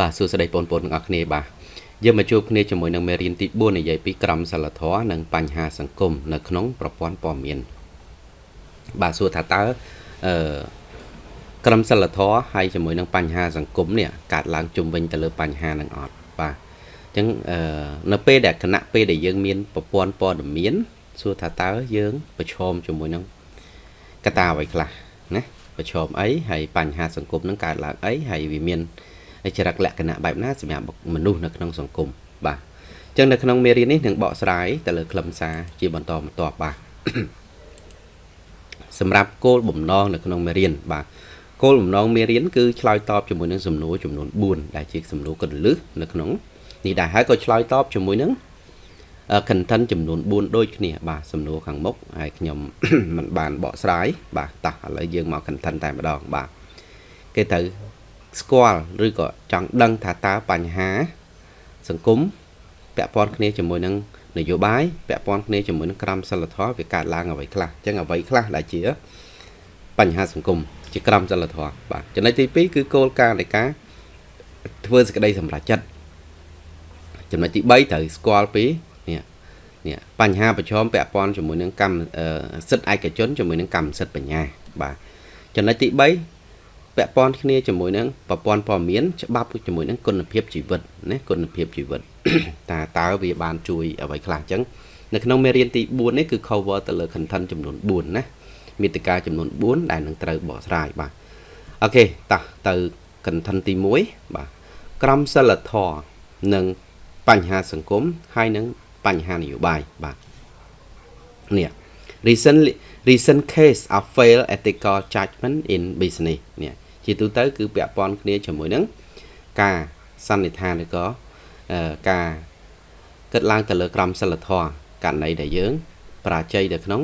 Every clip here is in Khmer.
បាទសួស្តីបងប្អូនទាំងអស់គ្នាបាទយើងមកជួបគ្នាជាមួយនឹងមេរៀនទី4និយាយពីក្រមសីលធម៌និងបញ្ហាសង្គមនៅក្នុងប្រព័ន្ធព័ត៌មានបាទសួរថាតើអឺក្រមសីលធម៌ហើយជាមួយនឹងបញ្ហាសង្គមនេះកើតឡើងជុំវិញទៅលើបញ្ហានឹងអត់បាទអញ្ចឹងអឺនៅពេលដែលគណៈពេលដែលយើងមានប្រព័ន្ធព័ត៌មានសួរថាតើយើងប្រឈមជាមួយនឹងកត្តាអ្វីខ្លះណាប្រឈមអីហើយបញ្ហាសង្គមនឹងកើតឡើងអីហើយវាមាន ចរិតលក្ខណៈបែបណាសម្រាប់មនុស្សនៅក្នុងសង្គមបាទអញ្ចឹងនៅក្នុងមេរៀននេះនឹងបកស្រាយទៅលើខ្លឹមសារជាបន្តបន្ទាប់បាទសម្រាប់គោលបំណងនៅក្នុងមេរៀនបាទគោលបំណងមេរៀនគឺឆ្លើយតបជាមួយនឹងសំណួរចំនួន4ដែលជាសំណួរកន្លឹះនៅក្នុងនេះដែរហើយក៏ឆ្លើយតបជាមួយនឹង content ចំនួន4ដូចគ្នា បាទសំណួរខាងមុខហើយខ្ញុំមិនបានបកស្រាយបាទតោះឥឡូវយើងមក content តែម្ដងបាទគេត្រូវ ស្គាល់ឬក៏ចង់ដឹងថាតើបញ្ហា សង្គមពាក់ព័ន្ធគ្នាជាមួយនឹងនយោបាយពាក់ព័ន្ធគ្នាជាមួយនឹងក្រមសីលធម៌វាកើតឡើងអ្វីខ្លះអញ្ចឹងអ្វីខ្លះដែលជាបញ្ហាសង្គមជាក្រមសីលធម៌បាទចំណុចទី2គឺគោលការណ៍នៃការធ្វើសេចក្តីសម្រេចចិត្តចំណុចទី3ត្រូវស្គាល់ពីនេះនេះបញ្ហាប្រឈមពាក់ព័ន្ធជាមួយនឹងកម្មសិទ្ធិឯកជនជាមួយនឹងកម្មសិទ្ធិបញ្ញាបាទចំណុចទី3 ពាក់ព័ន្ធគ្នាជាមួយនឹងប្រព័ន្ធព័ត៌មានច្បាប់ជាមួយនឹងគុណភាពជីវិតណាគុណភាពជីវិតតើតើវាបានជួយអ្វីខ្លះអញ្ចឹងនៅក្នុងមេរៀនទី4នេះគឺ cover ទៅលើ content ចំនួន4ណាមាតិកាចំនួន4ដែលនឹងត្រូវបកស្រាយបាទអូខេតោះទៅ content ទី1បាទក្រមសិលធម៌និងបញ្ហាសង្គមហើយនិងបញ្ហានយោបាយបាទនេះ recently recent case of failed ethical judgment in business នេះ ជាទូទៅគឺពាក់ព័ន្ធគ្នាជាមួយនឹងការសន្និដ្ឋានឬក៏ការគិតឡើងទៅលើក្រមសិលធម៌ករណីដែលយើងប្រាជ័យនៅក្នុង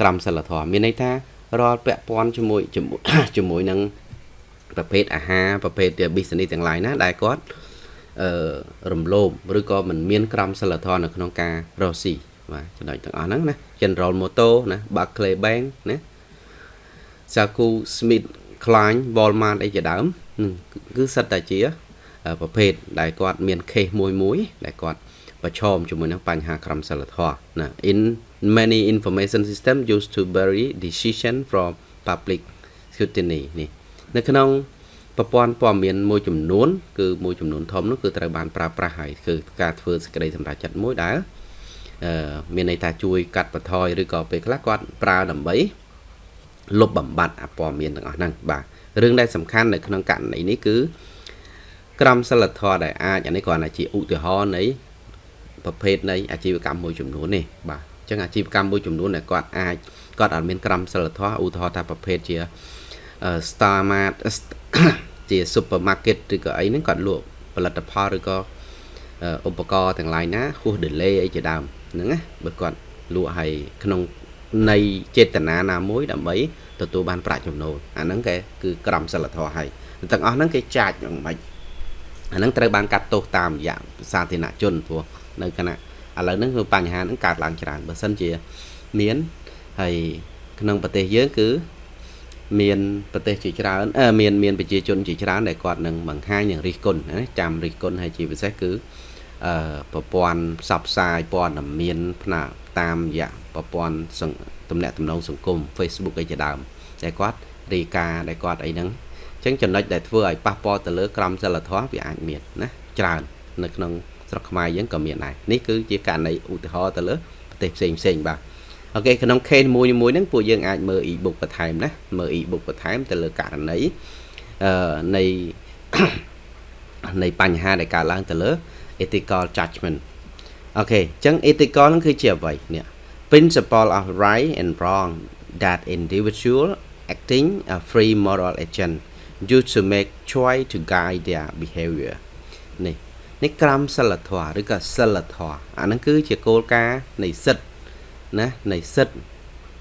ក្រមសិលធម៌មានន័យថារាល់ពាក់ព័ន្ធជាមួយជាមួយនឹងប្រភេទអាហារប្រភេទ business ទាំង lain ណាដែលគាត់អឺរំលោភឬក៏មិនមានក្រមសិលធម៌នៅក្នុងការរកស៊ីបាទចំណុចទាំងអស់ហ្នឹងណា General Motors ណា Barclays Bank ណា Saku Smith Klein Walmart អីជាដើមគឺសិតតែជាប្រភេទដែលគាត់មាន case មួយមួយដែលគាត់ប្រឈមជាមួយនឹងបញ្ហាក្រមសីលធម៌ណា in many information system used to bury decision from public scrutiny នេះនៅក្នុងប្រព័ន្ធព័ត៌មានមួយចំនួនគឺមួយចំនួនធំនោះគឺត្រូវបានប្រើប្រាស់ហើយគឺការធ្វើសេចក្តីសម្រេចចិត្តមួយដែលមានន័យថាជួយកាត់បន្ថយឬក៏ពេលខ្លះគាត់ប្រើដើម្បី លុបបំបត្តិអព័ត៌មានទាំងអស់ហ្នឹងបាទរឿងដែលសំខាន់នៅក្នុងករណីនេះគឺក្រមសិលធម៌ដែលអាចអានេះគ្រាន់តែជាឧទាហរណ៍នៃប្រភេទនៃអាជីវកម្មមួយចំនួននេះបាទអញ្ចឹងអាជីវកម្មមួយចំនួនដែលគាត់អាចគាត់អត់មានក្រមសិលធម៌ឧទាហរណ៍ថាប្រភេទជា Star Mart ជា supermarket ឬក៏អីហ្នឹងគាត់លក់ផលិតផលឬក៏ឧបករណ៍ទាំង lain ណាហួស delay អីជាដើមហ្នឹងណាបើគាត់លក់ឲ្យក្នុង នៃចេតនាណាមួយដើម្បីទទួលបានប្រាក់ចំណូលអាហ្នឹងគេគឺក្រមសិលធម៌ហើយទាំងអស់ហ្នឹងគេចាច់យ៉ាងម៉េចអាហ្នឹងត្រូវបានកាត់ទោសតាមរយៈសាធារណជនព្រោះនៅគណៈឥឡូវហ្នឹងគឺបញ្ហាហ្នឹងកើតឡើងច្រើនបើសិនជាមានហើយក្នុងប្រទេសយើងគឺមានប្រទេសជាច្រើនអឺមានមានប្រជាជនជាច្រើនដែលគាត់នឹងបង្ហាញនឹងរិះគន់ណាចាំរិះគន់ហើយជាពិសេសគឺអឺប្រព័ន្ធផ្សព្វផ្សាយព័ត៌មានផ្នែកតាមរយៈ ប្រព័ន្ធទំនាក់ទំនងសង្គម Facebook អីជាដើមតែគាត់រីកាដែលគាត់អីហ្នឹងអញ្ចឹងចំណុចដែលធ្វើឲ្យប៉ះពាល់ទៅលើក្រមសីលធម៌វាអាចមានណាច្រើននៅក្នុងស្រុកខ្មែរយើងក៏មានដែរនេះគឺជាករណីឧទាហរណ៍ទៅលើប្រទេសផ្សេងផ្សេងបាទអូខេក្នុង case មួយមួយហ្នឹងពួកយើងអាចមើល e-book បន្ថែមណាមើល e-book បន្ថែមទៅលើករណីអឺនៃនៃបញ្ហាដែលកើតឡើងទៅលើ ethical judgment អូខេអញ្ចឹង ethical ហ្នឹងគឺជាអ្វីនេះ principle of right and wrong that individual acting a free moral agent used to make choice to guide their behavior នេះនេះក្រមសិលធម៌ឬក៏សិលធម៌អាហ្នឹងគឺជាគោលការណ៍នៃសិទ្ធណានៃសិទ្ធ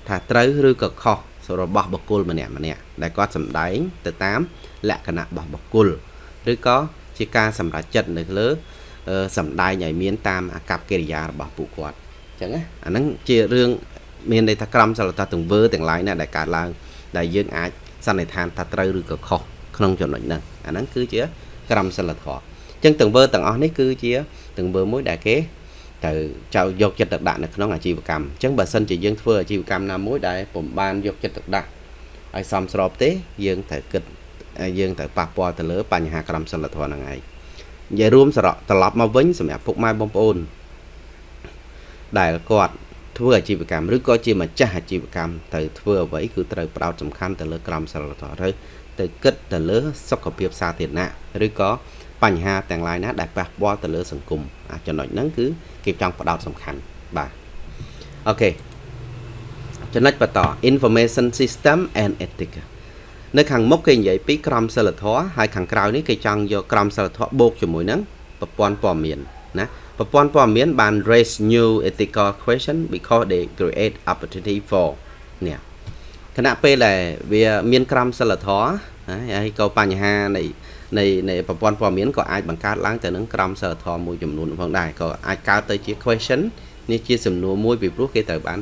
ថាត្រូវឬក៏ខុសរបស់បុគ្គលម្នាក់ម្នាក់ដែលគាត់សម្ដែងទៅតាមលក្ខណៈរបស់បុគ្គលឬក៏ជាការសម្រេចចិត្តនៅលើសម្ដែងឲ្យមានតាមអាកប្បកិរិយារបស់ពួកគាត់អញ្ចឹងណាអាហ្នឹងជារឿងមានន័យថាក្រមសិលធម៌ទាំងវើទាំងឡាយណាដែលកើតឡើងដែលយើងអាចសន្និដ្ឋានថាត្រូវឬក៏ខុសក្នុងចំណុចហ្នឹងអាហ្នឹងគឺជាក្រមសិលធម៌អញ្ចឹងទង្វើទាំងអស់នេះគឺជាទង្វើមួយដែលគេត្រូវចៅយកចិត្តទុកដាក់នៅក្នុងអាជីវកម្មអញ្ចឹងបើសិនជាយើងធ្វើអាជីវកម្មណាមួយដែលពុំបានយកចិត្តទុកដាក់ឲ្យសមស្របទេយើងត្រូវគិតយើងត្រូវប៉ះពាល់ទៅលើបញ្ហាក្រមសិលធម៌ហ្នឹងឯងនិយាយរួមសរកត្រឡប់មកវិញសម្រាប់ពុកម៉ែបងប្អូន ដែលគាត់ធ្វើអាជីវកម្មឬក៏ជាម្ចាស់អាជីវកម្មទៅធ្វើអ្វីគឺត្រូវផ្ដោតសំខាន់ទៅលើក្រមសិលធម៌ទៅទៅគិតទៅលើសុខភាពសាធារណៈឬក៏បញ្ហាទាំងឡាយណាដែលប៉ះពាល់ទៅលើសង្គមអាចំណុចហ្នឹងគឺគេចង់ផ្ដោតសំខាន់បាទអូខេចំណុចបន្ត information system and ethics នៅខាងមុខគេនិយាយពីក្រមសិលធម៌ហើយខាងក្រៅនេះគេចង់យកក្រមសិលធម៌បូកជាមួយនឹងប្រព័ន្ធព័ត៌មានណា ប្រព័ន្ធព័ត៌មានបាន raise new ethical question because they create opportunity for នេះខណៈពេលដែលវាមានក្រមសិលធម៌ហើយក៏បញ្ហានៃនៃនៃប្រព័ន្ធព័ត៌មានក៏អាចបង្កើតឡើងទៅនឹងក្រមសិលធម៌មួយចំនួនផងដែរក៏អាចកើតទៅជា question នេះជាសំណួរមួយពីព្រោះគេត្រូវបាន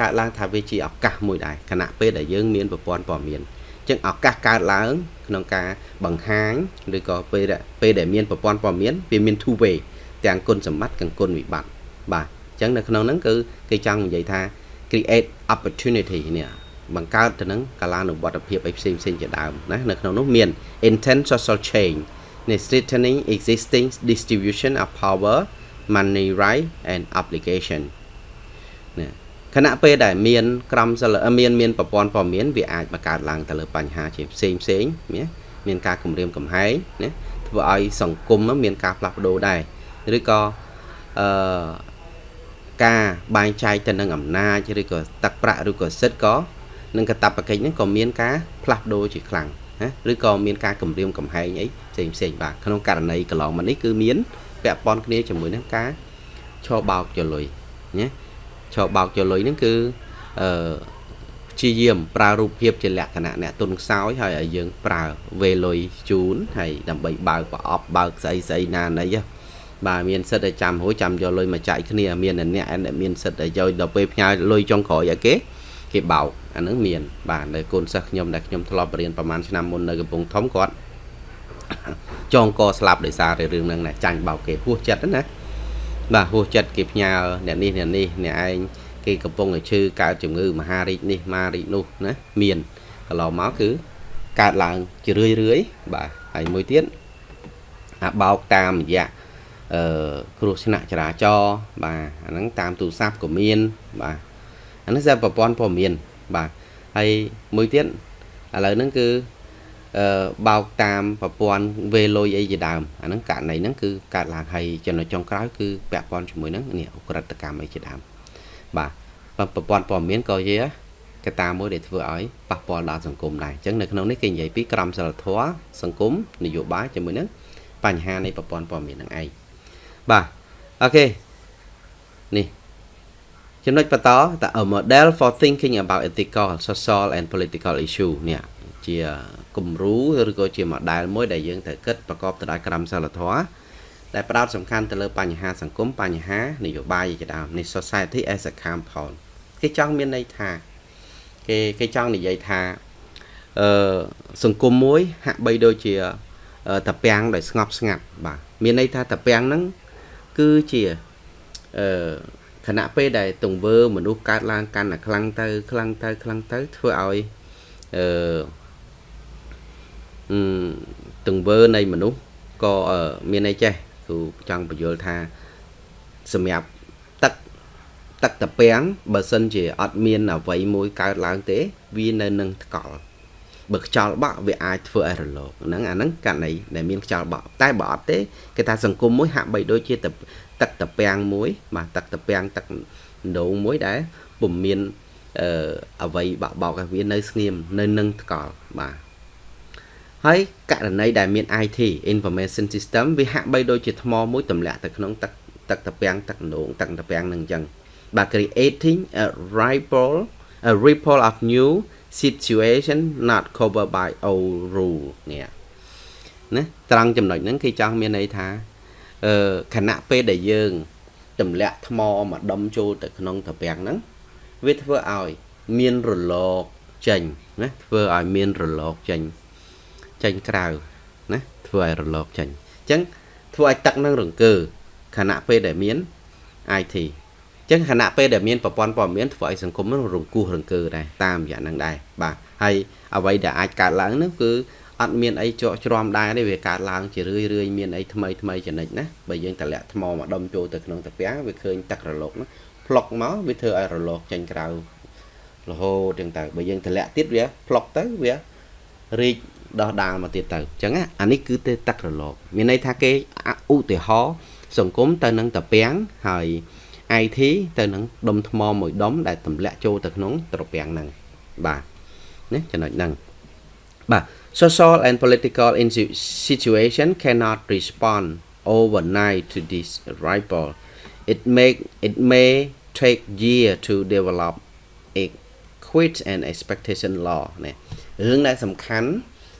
កើតឡើងថាវាជាឱកាសមួយដែរខណៈពេលដែលយើងមានប្រព័ន្ធព័ត៌មានចឹងឱកាសកើតឡើងក្នុងការបង្ហាញឬក៏ពេលពេលដែលមានប្រព័ន្ធព័ត៌មានវាមាន two way ទាំងគុណសម្បត្តិនិងគុណវិបត្តិបាទអញ្ចឹងនៅក្នុងហ្នឹងគឺគេចង់និយាយថា create opportunity នេះបង្កើតទៅនឹងកាលានុវត្តភាពអីផ្សេងផ្សេងជាដើមណានៅក្នុងនោះមាន intent social change នៃ strengthening existing distribution of power money right and obligation ណាខណៈពេលដែលមានក្រមសិលមានមានប្រព័ន្ធព័ត៌មានវាអាចបង្កើតឡើងទៅលើបញ្ហាជាផ្សេងផ្សេងណាមានការគម្រាមកំហែងណាធ្វើឲ្យសង្គមមានការផ្លាស់ប្ដូរដែរ ឬក៏អឺការបែងចែកទៅនឹងអំណាចឬក៏ទឹកប្រាក់ឬក៏សិទ្ធិក៏នឹងកតបកិច្ចហ្នឹងក៏មានការផ្លាស់ប្ដូរជាខ្លាំងណាឬក៏មានការគម្រាមកំហែងអីផ្សេងផ្សេងបាទក្នុងករណីកន្លងមកនេះគឺមានពាក់ព័ន្ធគ្នាជាមួយនឹងការឈរបោកចលុយណាឈរបោកចលុយហ្នឹងគឺអឺព្យាយាមប្រើរូបភាពជាលក្ខណៈអ្នកទុនខ្សោយហើយឲ្យយើងប្រើវេលុយជូនហើយដើម្បីបើកប្រអប់បើកស្អីស្អីណាណី បាទមានសិទ្ធិឲ្យចាំរួចចាំយកលុយមកចាយគ្នាមានអ្នកដែលមានសិទ្ធិឲ្យយកដល់ពេលផ្ញើលុយចុងក្រោយឲ្យគេគេបោកអានឹងមាន បាទនៅកូនសិស្សខ្ញុំដែលខ្ញុំធ្លាប់រៀនប្រហែលឆ្នាំមុននៅកំពង់ធំគាត់ចងកស្លាប់ដោយសាររឿងហ្នឹងណាចាញ់បោកគេហួសចិត្តណាបាទហួសចិត្តគេផ្ញើអ្នកនេះអ្នកនេះអ្នកឯងគេកំពុងតែឈឺកើតជំងឺមហារីកនេះមហារីកនោះណាមានកន្លងមកគឺកើតឡើងជារឿយរឿយបាទហើយមួយទៀតអាបោកតាមរយៈ អឺគ្រោះថ្នាក់ចរាចរណ៍បាទអាហ្នឹងតាមទូរស័ព្ទក៏មានបាទអានេះគឺប្រព័ន្ធព័ត៌មានបាទហើយមួយទៀតឥឡូវហ្នឹងគឺអឺបោកតាមប្រព័ន្ធវេលុយអីជាដើមអាហ្នឹងករណីហ្នឹងគឺកើតឡើងហើយចំណុចចុងក្រោយគឺពាក់ព័ន្ធជាមួយនឹងនេះអក្រិតកម្មអីជាដើមបាទប្រព័ន្ធព័ត៌មានក៏ជាកត្តាមួយដែលធ្វើឲ្យប៉ះពាល់ដល់សង្គមដែរអញ្ចឹងនៅក្នុងនេះគេនិយាយពីក្រមសីលធម៌សង្គមនយោបាយជាមួយនឹងបញ្ហានៃប្រព័ន្ធព័ត៌មាននឹងឯង បាទអូខេនេះចំណុចបន្តត a model for thinking about ethical social and political issue នេះជាគំរូឬក៏ជា model មួយដែលយើងត្រូវគិតប្រកបទៅដោយក្រមសីលធម៌ដែលផ្ដោតសំខាន់ទៅលើបញ្ហាសង្គមបញ្ហានយោបាយជាដើមនេះ society as a compound គេចង់មានន័យថាគេគេចង់និយាយថាអឺសង្គមមួយហាក់បីដូចជាតាពាំងដោយស្ងប់ស្ងាត់បាទមានន័យថាតាពាំងហ្នឹង គឺជាអឺខណៈពេលដែលទង្វើមនុស្សកើតឡើងកាន់តែខ្លាំងទៅខ្លាំងទៅខ្លាំងទៅធ្វើឲ្យអឺទង្វើនៃមនុស្សក៏មានន័យចេះគឺចង់បញ្យល់ថាសម្រាប់ទឹកទឹកតាពាំងបើសិនជាអត់មានអវ័យមួយកើតឡើងទេ វានៅនឹងថ្កល់ បើខ្យល់បក់វាអាចធ្វើឲ្យរលកហ្នឹងអាហ្នឹងករណីដែលមានខ្យល់បក់តែបើអត់ទេគេថាសង្គមមួយហាក់បីដូចជាទឹកតាពាំងមួយបាទទឹកតាពាំងទឹកដងមួយដែលពុំមានអឺអវ័យបាក់បោកឲ្យវានៅស្ងៀមនៅនឹងថ្កល់បាទហើយករណីដែលមាន IT information system វាហាក់បីដូចជាថ្មមួយទម្លាក់ទៅក្នុងទឹកទឹកតាពាំងទឹកដងទឹកតាពាំងនឹងអញ្ចឹងបាទ creating a ripple a ripple of new situation not covered by old rule នេះណាត្រង់ចំណុចហ្នឹងគេចង់មានន័យថាអឺខណៈពេលដែលយើងទម្លាក់ថ្មមកដុំចូលទៅក្នុងត្រពាំងហ្នឹងវាធ្វើឲ្យមានរលកចេញណាធ្វើឲ្យមានរលកចេញចេញក្រៅណាធ្វើឲ្យរលកចេញអញ្ចឹងធ្វើឲ្យទឹកនឹងរង្គើខណៈពេលដែលមាន IT អញ្ចឹងខណៈពេលដែលមានប្រព័ន្ធព័ត៌មានធ្វើឲ្យសង្គមនឹងរង្គោះរង្គើដែរតាមរយៈនឹងដែរបាទហើយអ្វីដែលអាចកើតឡើងនោះគឺអត់មានអីជក់ច្រំដែរទេវាកើតឡើងជារឿយរឿយមានអីថ្មីថ្មីចំណិចណាបើយើងតម្លាក់ថ្មមកដុំចូលទៅក្នុងតាពាំងវាឃើញទឹករលកនោះផ្លុកមកវាធ្វើឲ្យរលកចេញក្រៅរហូតទាំងទៅបើយើងតម្លាក់ទៀតវាផ្លុកទៅវារីកដោះដាលមកទៀតទៅអញ្ចឹងអានេះគឺទេទឹករលកមានន័យថាគេឧទាហរណ៍សង្គមទៅនឹងតាពាំងហើយ IT ទៅនឹងដុំថ្មមួយដុំដែលទម្លាក់ចូលទៅក្នុងត្រពាំងហ្នឹងបាទណាចំណុចហ្នឹងបាទ social and political situation cannot respond overnight to this ripple it make it may take year to develop a quit and expectation law នេះរឿងដែលសំខាន់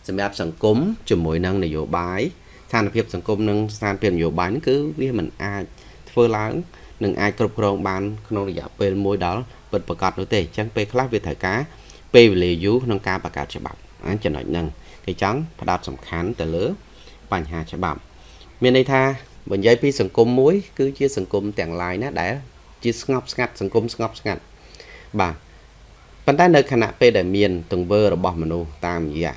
សម្រាប់សង្គមជាមួយនឹងនយោបាយស្ថានភាពសង្គមនិងស្ថានភាពនយោបាយនេះគឺវាមិនអាចធ្វើឡើង នឹងអាចគ្រប់គ្រងបានក្នុងរយៈពេលមួយដល់ពិតប្រាកដនោះទេអញ្ចឹងពេលខ្លះវាត្រូវការពេលវេលាយូរក្នុងការបង្កើតច្បាប់ចំណុចហ្នឹងគេចង់ផ្ដោតសំខាន់ទៅលើបញ្ហាច្បាប់ មានន័យថាបើនិយាយពីសង្គមមួយ គឺជាសង្គមទាំងឡាយណាដែល ជាស្ងប់ស្ងាត់សង្គមស្ងប់ស្ងាត់បាទប៉ុន្តែនៅខណៈពេលដែលមានទង្វើរបស់មនុស្សតាមរយៈ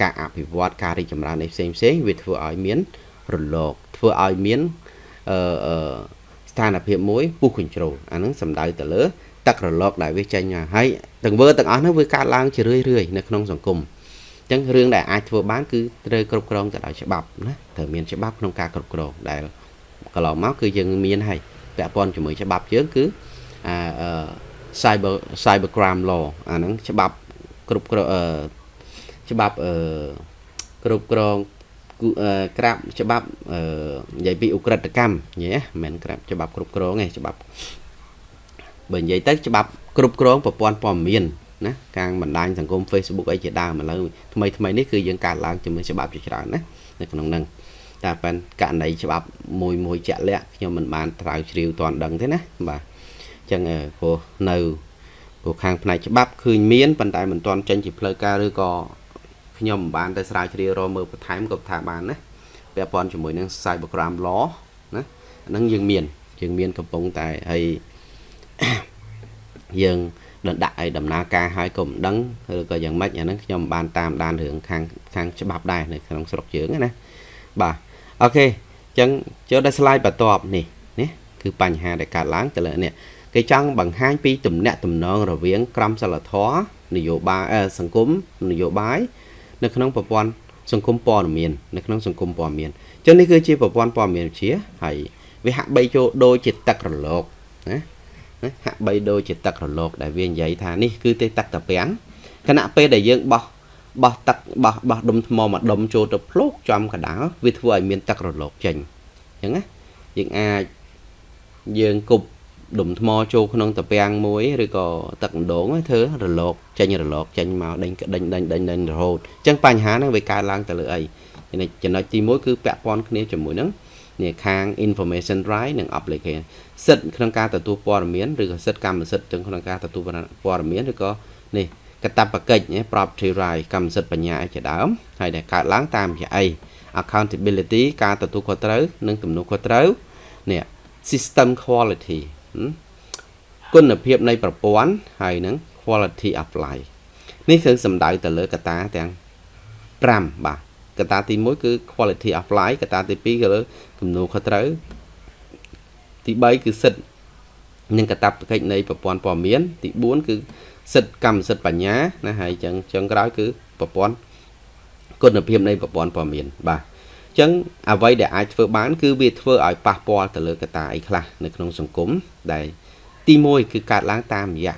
ការអភិវឌ្ឍការរីកចម្រើននៃផ្សេងផ្សេងវាធ្វើឲ្យមានរលកធ្វើឲ្យមានអឺ ស្ថានភាពមួយពុះកញ្ជ្រោលអាហ្នឹងសំដៅទៅលើទឹករលកដែលវាចេញមកហើយទង្វើទាំងអស់ហ្នឹងវាកើតឡើងជារឿយរឿយនៅក្នុងសង្គមអញ្ចឹងរឿងដែលអាចធ្វើបានគឺត្រូវគ្រប់គ្រងទៅដោយច្បាប់ណាត្រូវមានច្បាប់ក្នុងការគ្រប់គ្រងដែលកន្លងមកគឺយើងមានហើយពាក់ព័ន្ធជាមួយច្បាប់យើងគឺអា cyber cyber crime law អាហ្នឹងច្បាប់គ្រប់គ្រងច្បាប់គ្រប់គ្រង ក្រាបច្បាប់និយាយពីអ ுக ្រិតកម្មញ៉េមិនមែនក្រាបច្បាប់គ្រប់គ្រងទេច្បាប់បើនិយាយទៅច្បាប់គ្រប់គ្រងប្រព័ន្ធព័ត៌មានណាកាងបណ្ដាញសង្គម Facebook អីជាដើមឥឡូវថ្មីថ្មីនេះគឺយើងកើតឡើងជាមួយច្បាប់ជាច្រើនណានៅក្នុងហ្នឹងតែប៉ុន្តែករណីច្បាប់មួយមួយជាក់លាក់ខ្ញុំមិនបានត្រាវជ្រាវទាន់ដឹងទេណាបាទអញ្ចឹងព្រោះនៅព្រោះខាងផ្នែកច្បាប់ឃើញមានប៉ុន្តែមិនទាន់ចេញជាផ្លូវការឬក៏ ខ្ញុំមិនបានទៅស្រាវជ្រាវរកមើលបន្ថែមក៏ថាបានណាពាក់ព័ន្ធជាមួយនឹង Cybercrime Law ណាហ្នឹងយើងមានយើងមានកំពុងតែហើយយើងដដាក់ឲ្យដំណើរការឲ្យក៏មិនដឹងឬក៏យ៉ាងម៉េចអាហ្នឹងខ្ញុំបានតាមដានរឿងខាងខាងច្បាប់ដែរនៅក្នុងស្រុកយើងណាបាទអូខេអញ្ចឹងចូលដល់ slide បន្ទាប់នេះនេះគឺបញ្ហាដែលកើតឡើងទៅលើនេះគេចង់បង្ហាញពីទំនាក់ទំនងរវាងក្រមសីលធម៌នយោបាយសង្គមនយោបាយ នៅក្នុងប្រព័ន្ធសង្គមព័ត៌មាននៅក្នុងសង្គមព័ត៌មានអញ្ចឹងនេះគឺជាប្រព័ន្ធព័ត៌មានវិទ្យាហើយវាហាក់បីចូលដូចជាទឹករលកណាហាក់បីដូចជាទឹករលកដែលវានិយាយថានេះគឺទេទឹកតាពាំងខណៈពេលដែលយើងបោះបោះទឹកបោះបោះដុំថ្មមកដុំចូលទៅភ្លុកចំកដាលវាធ្វើឲ្យមានទឹករលកចេញអញ្ចឹងណាយើងអាចយើងគប់ ដុំថ្មចូលក្នុងតាពាំងមួយឬក៏ទឹកម្ដងធ្វើរលកចេញរលកចេញមកដេញដេញដេញដេញដេញរហូតអញ្ចឹងបញ្ហាហ្នឹងវាកើតឡើងទៅលើអីចំណុចទី1គឺពាក់ព័ន្ធគ្នាជាមួយនឹងនេះខាង information right និង obligation សិទ្ធិក្នុងការទទួលព័ត៌មានឬក៏សិទ្ធិកម្មសិទ្ធិទាំងក្នុងការទទួលព័ត៌មានឬក៏នេះកតបកិច្ច property right កម្មសិទ្ធិបញ្ញាជាដើមហើយដែលកើតឡើងតាមរយៈអី accountability ការទទួលខុសត្រូវនិងទំនួលខុសត្រូវនេះ system quality គុណភាពនៃប្រព័ន្ធហើយនឹង quality of life នេះគឺសំដៅទៅលើកត្តាទាំង5បាទកត្តាទី1គឺ quality of life កត្តាទី2គឺលើគំនូខុសត្រូវទី3គឺសិទ្ធិនិងកតាបកិច្ចនៃប្រព័ន្ធព័ត៌មាន ទី4គឺសិទ្ធិកម្មសិទ្ធិបញ្ញាណាហើយចឹងចឹងក្រោយគឺប្រព័ន្ធគុណភាពនៃប្រព័ន្ធព័ត៌មានបាទអញ្ចឹងអ្វីដែលអាចធ្វើបាន គឺវាធ្វើឲ្យប៉ះពាល់ទៅលើកត្តាអីខ្លះនៅក្នុងសង្គមដែលទី1គឺកើតឡើងតាមរយៈ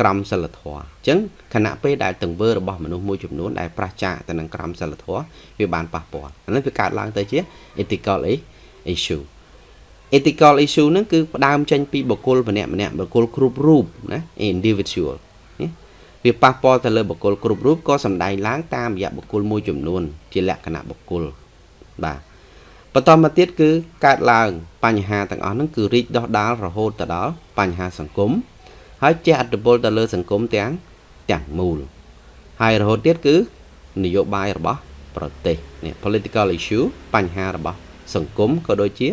ក្រមសិលធម៌អញ្ចឹងខណៈពេលដែលទង្វើរបស់មនុស្សមួយចំនួនដែលប្រឆាចទៅនឹងក្រមសិលធម៌វាបានប៉ះពាល់អានេះវាកើតឡើងទៅជា ethical issue ethical issue ហ្នឹងគឺផ្ដើមចេញពីបុគ្គលម្នាក់ម្នាក់បុគ្គលគ្រប់រូបណា individual នេះវាប៉ះពាល់ទៅលើបុគ្គលគ្រប់រូបក៏សំដែងឡើងតាមរយៈបុគ្គលមួយចំនួនជាលក្ខណៈបុគ្គល បាទបន្តមកទៀតគឺកើតឡើងបញ្ហាទាំងអស់ហ្នឹងគឺរីកដុះដាលរហូតទៅដល់បញ្ហាសង្គមហើយជះឥទ្ធិពលទៅលើសង្គមទាំងទាំងមូលហើយរហូតទៀតគឺនយោបាយរបស់ប្រទេសនេះ political issue បញ្ហារបស់សង្គមក៏ដូចជា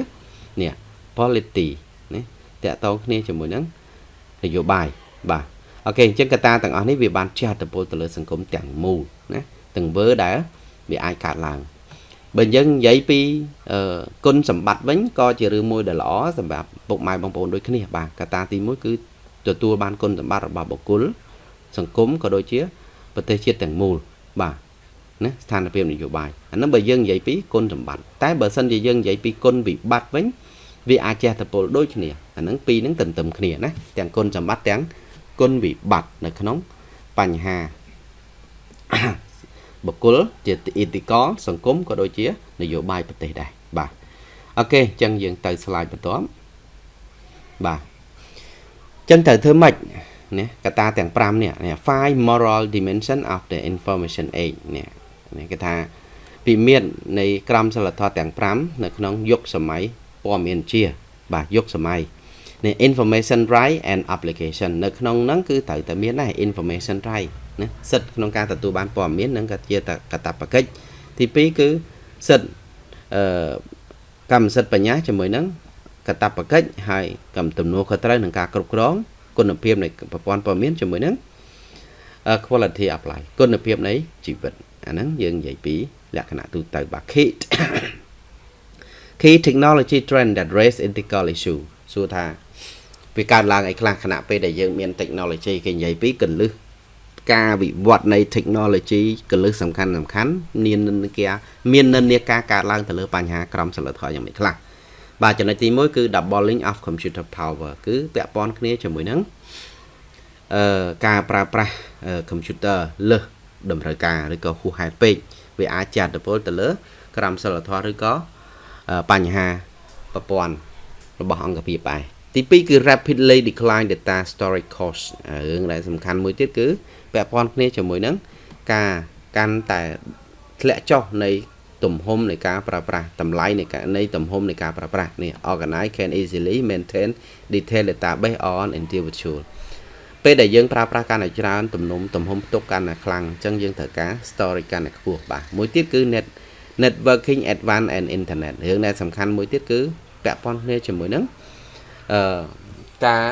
នេះ polity នេះតកតងគ្នាជាមួយនឹងនយោបាយបាទអូខេអញ្ចឹងកត្តាទាំងអស់នេះវាបានជះឥទ្ធិពលទៅលើសង្គមទាំងមូលណាទាំងវើដែលវាអាចកើតឡើង បើយើងនិយាយពីគុណសម្បត្តិវិញក៏ជារឿងមួយដែលល្អសម្រាប់ពុកម៉ែបងប្អូនដូចគ្នាបាទកត្តាទី1គឺទទួលបានគុណសម្បត្តិរបស់បុគ្គលសង្គមក៏ដូចជាប្រទេសជាតិទាំងមូលបាទណាស្ថានភាពនយោបាយអានឹងបើយើងនិយាយពីគុណសម្បត្តិតែបើសិនជាយើងនិយាយពីគុណវិបត្តិវិញវាអាចជះតពលដូចគ្នាអានឹងពីរនឹងទន្ទឹមគ្នាណាទាំងគុណសម្បត្តិទាំងគុណវិបត្តិនៅក្នុងបញ្ហា បុគ្គលជាអ៊ីតិកលសង្គមក៏ដូចជា នយោបាយប្រទេសដែរបាទអូខេអញ្ចឹងយើងទៅស្លាយបន្ទាប់បាទអញ្ចឹងត្រូវធ្វើម៉េចណាកត្តាទាំង5នេះ five moral dimension of the information age នេះនេះគេថាពីមាននៃក្រមសីលធម៌ទាំង5នៅក្នុងយុគសម័យព័ត៌មានជា បាទយុគសម័យនេះ information right and application នៅក្នុងហ្នឹងគឺត្រូវតែមានដែរ information right ណាសិទ្ធិក្នុងការទទួលបានព័ត៌មាននិងក៏ជាកតបកិច្ចទី2គឺសិទ្ធិអឺកម្មសិទ្ធិបញ្ញាជាមួយនឹងកតបកិច្ចហើយកម្មទំនួលខុសត្រូវនឹងការគ្រប់គ្រងគុណភាពនៃប្រព័ន្ធព័ត៌មានជាមួយនឹង quality of life គុណភាពនៃជីវិតអាហ្នឹងយើងនិយាយពីលក្ខណៈទូទៅបាទ key key technology trend that raise ethical issue សួរថាវាកើតឡើងអីខ្លះខណៈពេលដែលយើងមាន technology គេនិយាយពីកលឹះ ការវិវត្តនៃ technology កលឹះសំខាន់សំខាន់មាននិន្នាការមាននិន្នាការកើតឡើងទៅលើបញ្ហាក្រមសីលធម៌យ៉ាងម៉េចខ្លះបាទចំណុចទី1គឺ doubling of computer power គឺពាក់ព័ន្ធគ្នាជាមួយនឹងអឺការប្រើប្រាស់ computer លើសតម្រូវការឬក៏ហួសហេតុពេកវាអាចចាត់តពលទៅលើ ក្រមសីលធម៌ឬក៏បញ្ហាប្រព័ន្ធរបស់អង្គភាពឯងទី2គឺ rapidly decline data storage cost រឿងដែលសំខាន់មួយទៀតគឺ ពាក់ព័ន្ធគ្នាជាមួយនឹងការកាន់តែធ្លាក់ចុះនៃទំហំនៃការប្រើប្រាស់តម្លៃនៃការនៃទំហំនៃការប្រើប្រាស់នេះ organize can easily maintain detailed database on individual ពេលដែលយើងប្រើប្រាស់កាន់តែច្រើនទំនុំទំហំផ្ទុកកាន់តែខ្លាំងអញ្ចឹងយើងត្រូវការ storage កាន់តែខ្ពស់បាទមួយទៀតគឺ net networking advanced and internet រឿងដែលសំខាន់មួយទៀតគឺពាក់ព័ន្ធគ្នាជាមួយនឹងអឺការ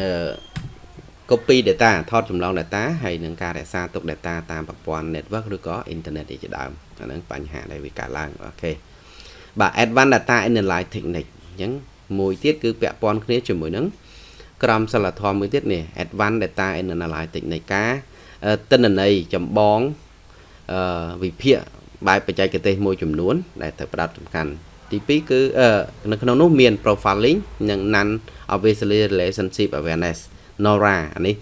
អឺ copy data ថតចម្លង data ហើយនឹងការរក្សាទុក data តាមប្រព័ន្ធ network ឬក៏ internet ជាដើមអាហ្នឹងបញ្ហាដែលវាកើតឡើងអូខេបាទ advanced data analysis technique អញ្ចឹងមួយទៀតគឺពាក់ព័ន្ធគ្នាជាមួយនឹងក្រមសិលធម៌មួយទៀតនេះ advanced data analysis technique ការទិន្នន័យចម្បងអឺវិភាគបែបបច្ចេកទេសមួយចំនួន ដែលត្រូវផ្ដោតសំខាន់ទី2គឺនៅក្នុងនោះមាន profiling និង non obviously relationship awareness NORA អានេះ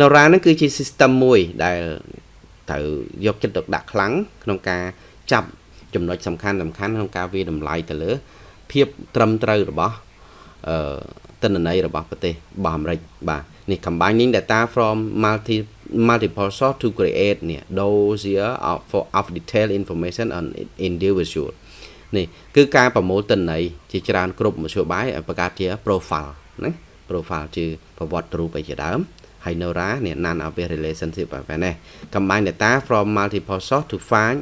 NORA ហ្នឹងគឺជា system មួយដែលត្រូវយកចិត្តទុកដាក់ខ្លាំងក្នុងការចាប់ចំណុចសំខាន់សំខាន់ក្នុងការវាតម្លៃទៅលើ ភាពត្រឹមត្រូវរបស់អឺទិន្នន័យរបស់ប្រទេសរបស់អាមេរិកបាទនេះ combining data from multi multiple source to create នេះ dossier of for of detailed information on individual នេះគឺការប្រមូលទិន្នន័យជាច្រើន គ្រប់មធ្យោបាយបង្កើតជា profile ណា profile ជាប្រវត្តិរូបអីជាដើមហើយ Nora នេះ non obvious relationship បែបនេះ combine data from multiple source to find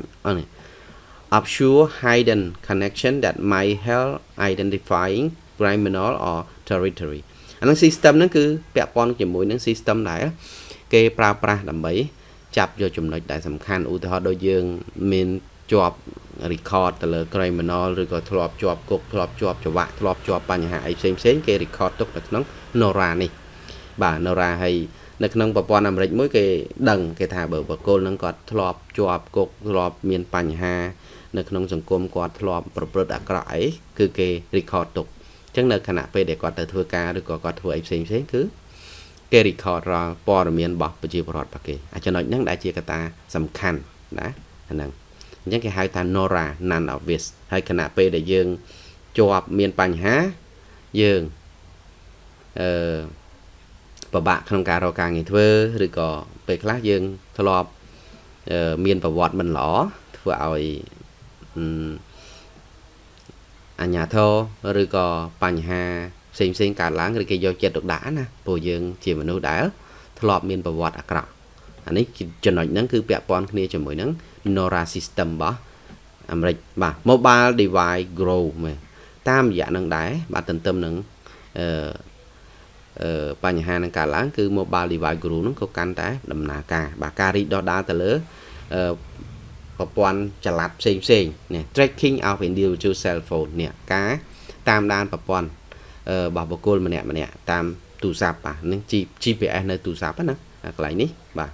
obscure hidden connection that might help identifying criminal or territory អានឹង system ហ្នឹងគឺពាក់ព័ន្ធជាមួយនឹង system ដែលគេប្រើប្រាស់ដើម្បីចាប់យកចំណុចដែលសំខាន់ឧទាហរណ៍ដូចយើងមានជាប់ record ទៅលើ criminal ឬក៏ធ្លាប់ជាប់គុកធ្លាប់ជាប់ច្បាក់ធ្លាប់ជាប់បញ្ហាអីផ្សេងផ្សេងគេ record ទុកនៅក្នុង Nora នេះបាទ Nora ហើយនៅក្នុងប្រព័ន្ធអាមេរិកមួយគេដឹងគេថាបើបកគលនឹងគាត់ធ្លាប់ជាប់គុកធ្លាប់មានបញ្ហា នៅក្នុងសង្គមគាត់ធ្លាប់ប្រព្រឹត្តអាក្រក់អីគឺគេ record ទុកអញ្ចឹងនៅខណៈពេលដែលគាត់ទៅធ្វើការឬក៏គាត់ធ្វើអីផ្សេងផ្សេងគឺគេ record រាល់ព័ត៌មានរបស់ប្រជាពលរដ្ឋរបស់គេអាចំណុចហ្នឹងដែលជាកត្តាសំខាន់ណាអាហ្នឹងអ ញ្ចឹងគេហៅថា Nora non obvious ហើយខណៈពេលដែលយើងជាប់មានបញ្ហាយើងអឺពិបាកក្នុងការរកការងារធ្វើឬក៏ពេលខ្លះយើងធ្លាប់មានប្រវត្តិមិនល្អធ្វើឲ្យអញ្ញាធរឬក៏បញ្ហាផ្សេងផ្សេងកើតឡើងឬគេយកចិត្តទុកដាក់ណាព្រោះយើងជាមនុស្សដែលធ្លាប់មានប្រវត្តិអាក្រក់ អានេះចំណុចហ្នឹងគឺពាក់ព័ន្ធគ្នាជាមួយនឹង Nora system របស់អាមេរិកបាទ mobile device grow មែនតាមរយៈនឹងដែរបាទទន្ទឹមនឹងអឺអឺបញ្ហានឹងកើតឡើងគឺ mobile device grow ហ្នឹងក៏កាន់តែដំណើរការបាទការរីកដុះដាលទៅលើអឺប្រព័ន្ធចល័តផ្សេងផ្សេងនេះ tracking of individual cell phone នេះការតាមដានប្រព័ន្ធរបស់បុគ្គលម្នាក់ម្នាក់តាមទូរស័ព្ទបាទនឹង GPS នៅទូរស័ព្ទណាកន្លែងនេះបាទ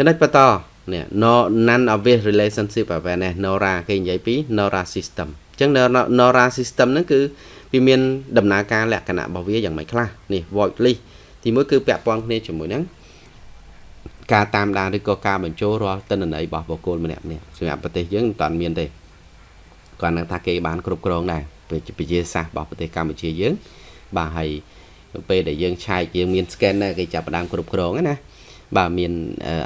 ចំណុចបន្តនេះ none obvious relationship awareness NORA គេនិយាយពី NORA system អញ្ចឹង NORA system ហ្នឹងគឺវាមានដំណើរការលក្ខណៈរបស់វាយ៉ាងម៉េចខ្លះនេះ void list ទីមួយគឺពាក់ព័ន្ធគ្នាជាមួយហ្នឹងការតាមដានឬក៏ការបញ្ចូលរាល់ទិន្នន័យរបស់បុគ្គលម្នាក់នេះសម្រាប់ប្រទេសយើងមិនតាន់មានទេគាត់នឹងថាគេបានគ្រប់គ្រងដែរវិទ្យាសាស្ត្ររបស់ប្រទេសកម្ពុជាយើងបាទហើយពេលដែលយើងឆែកយើងមាន scanner គេចាប់ផ្ដើមគ្រប់គ្រងណា បាទមាន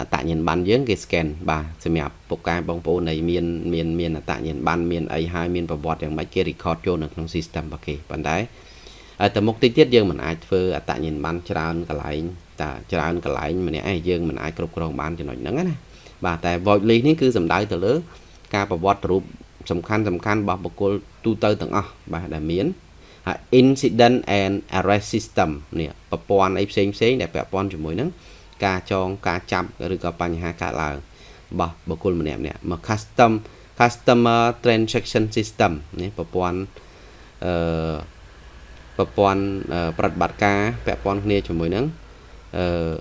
អត្តញ្ញាណប័ណ្ណយើងគេ scan បាទសម្រាប់ពុកកែបងប្អូននៃមានមានមានអត្តញ្ញាណប័ណ្ណមានអីហើយមានប្រវត្តិយ៉ាងម៉េចគេ record ចូលនៅក្នុង system របស់គេប៉ុន្តែតែមុខតិចទៀតយើងមិនអាចធ្វើអត្តញ្ញាណប័ណ្ណច្រើនកន្លែងតាច្រើនកន្លែងម្នាក់ឯងយើងមិនអាចគ្រប់គ្រងបានចំណុចហ្នឹងណាបាទតែ void list នេះគឺសំដៅទៅលើ ការប្រវត្តិរូបសំខាន់សំខាន់របស់បុគ្គលទូទៅទាំងអស់បាទដែលមានហើយ incident and arrest system នេះប្រព័ន្ធអីផ្សេងផ្សេងដែលពាក់ព័ន្ធជាមួយនឹង ការចងការចាប់ឬក៏បញ្ហាកើតឡើងរបស់បុគ្គលម្នាក់ម្នាក់មក custom customer transaction system នេះប្រព័ន្ធអឺប្រព័ន្ធប្រតិបត្តិការពាក់ព័ន្ធគ្នាជាមួយនឹងអឺ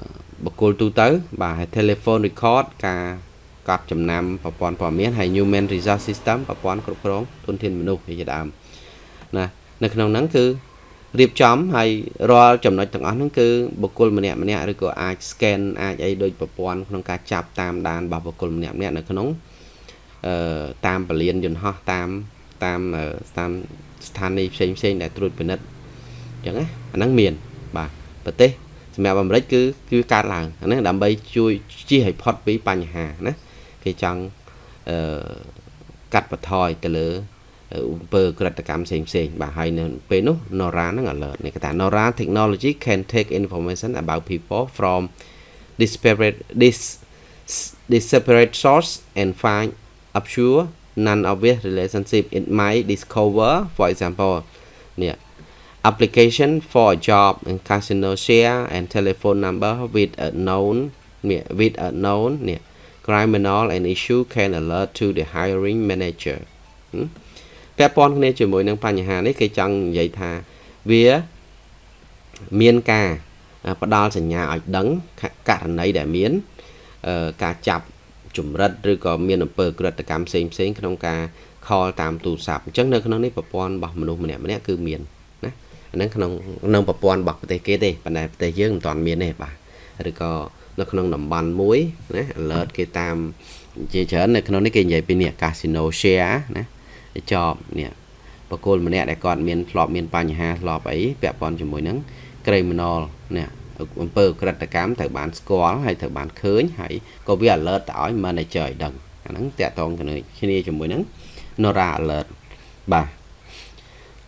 បុគ្គលទូទៅ បាទហើយ telephone record ការកត់ចំណាំប្រព័ន្ធព័ត៌មានហើយ human resource system ប្រព័ន្ធគ្រប់គ្រងធនធានមនុស្សជាដើមណានៅក្នុងហ្នឹងគឺ រៀបចំហើយរាល់ចំណុចទាំងអស់ហ្នឹងគឺបុគ្គលម្នាក់ម្នាក់ឬក៏អាច scan អាចអីដូចប្រព័ន្ធក្នុងការចាប់តាមដានរបស់បុគ្គលម្នាក់ម្នាក់នៅក្នុងអឺតាមពលានយន្តហោះតាមតាមតាមស្ថានីយ៍ផ្សេងផ្សេងដែលត្រួតពិនិត្យអញ្ចឹងណាអាហ្នឹងមាន បាទប្រទេសសម្រាប់អាមេរិកគឺគឺកើតឡើងអាហ្នឹងដើម្បីជួយជៀសឲ្យផុតពីបញ្ហាណាគេចង់អឺកាត់បន្ថយទៅលើ អំពើក្រិតកម្មផ្សេងផ្សេងបាទហើយនៅពេលនោះ Nora ហ្នឹង alert នេះគេថា Nora technology can take information about people from disparate this disparate source and find obscure non obvious relationship it might discover for example នេះ application for a job in casino share and telephone number with a known with a known នេះ criminal and issue can alert to the hiring manager ពាក់ព័ន្ធគ្នាជាមួយនឹងបញ្ហានេះគេចង់និយាយថាវាមានការផ្ដាល់សញ្ញាឲ្យដឹងករណីដែលមានការចាប់ចម្រិតឬក៏មានអំពើក្រិតកម្មផ្សេងផ្សេងក្នុងការខលតាមទូរស័ព្ទអញ្ចឹងនៅក្នុងនេះប្រព័ន្ធរបស់មនុស្សម្នាក់ម្នាក់គឺមានណាអាហ្នឹងក្នុងក្នុងប្រព័ន្ធរបស់ប្រទេសគេទេប៉ុន្តែប្រទេសយើងមិនទាន់មានទេបាទឬក៏នៅក្នុងតំបន់មួយណា alert គេតាមជាច្រើននៅក្នុងនេះគេនិយាយពីនេះ casino share ណា ចប់នេះបកគលម្នាក់ដែលគាត់មានធ្លាប់មានបញ្ហាធ្លាប់អីពាក់ព័ន្ធជាមួយនឹង criminal នេះអំពើក្រិតកម្មត្រូវបានស្គាល់ហើយត្រូវបានឃើញហើយក៏វា alert ទៅឲ្យ manager ឲ្យដឹងអាហ្នឹងតាក់ទងគ្នាគ្នាជាមួយនឹង Nora alert បាទ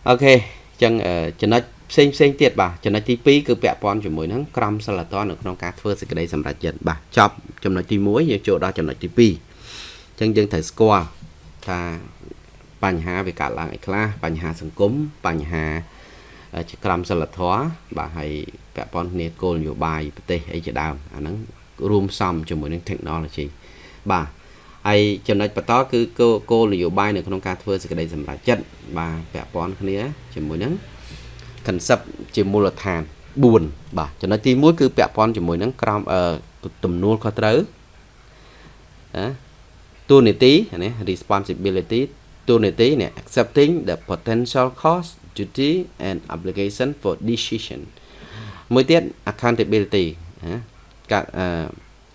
អូខេអញ្ចឹងចំណុចផ្សេងផ្សេងទៀតបាទចំណុចទី2គឺពាក់ព័ន្ធជាមួយនឹងក្រមសិលធម៌នៅក្នុងការធ្វើសេចក្តីសម្រេចចិត្តបាទចប់ចំណុចទី1យើងចូលដល់ចំណុចទី2អញ្ចឹងយើងត្រូវស្គាល់ថា បញ្ហាវាកើតឡើងអីខ្លះបញ្ហាសង្គមបញ្ហាជាក្រមសិលធម៌បាទហើយពាក់ព័ន្ធគ្នាគោលនយោបាយប្រទេសអីជាដើមអាហ្នឹងរួមផ្សំជាមួយនឹង technology បាទហើយចំណុចបន្តគឺគោលនយោបាយនៅក្នុងការធ្វើសេចក្តីសម្រេចចិត្តបាទពាក់ព័ន្ធគ្នាជាមួយនឹង concept ជាមូលដ្ឋាន4បាទចំណុចទី1គឺពាក់ព័ន្ធជាមួយនឹងក្រមទំនួលខុសត្រូវណាទូនីតិណា responsibility ទូនីតិនេះ accepting the potential cost duty and obligation for decision មួយទៀត accountability ណាការ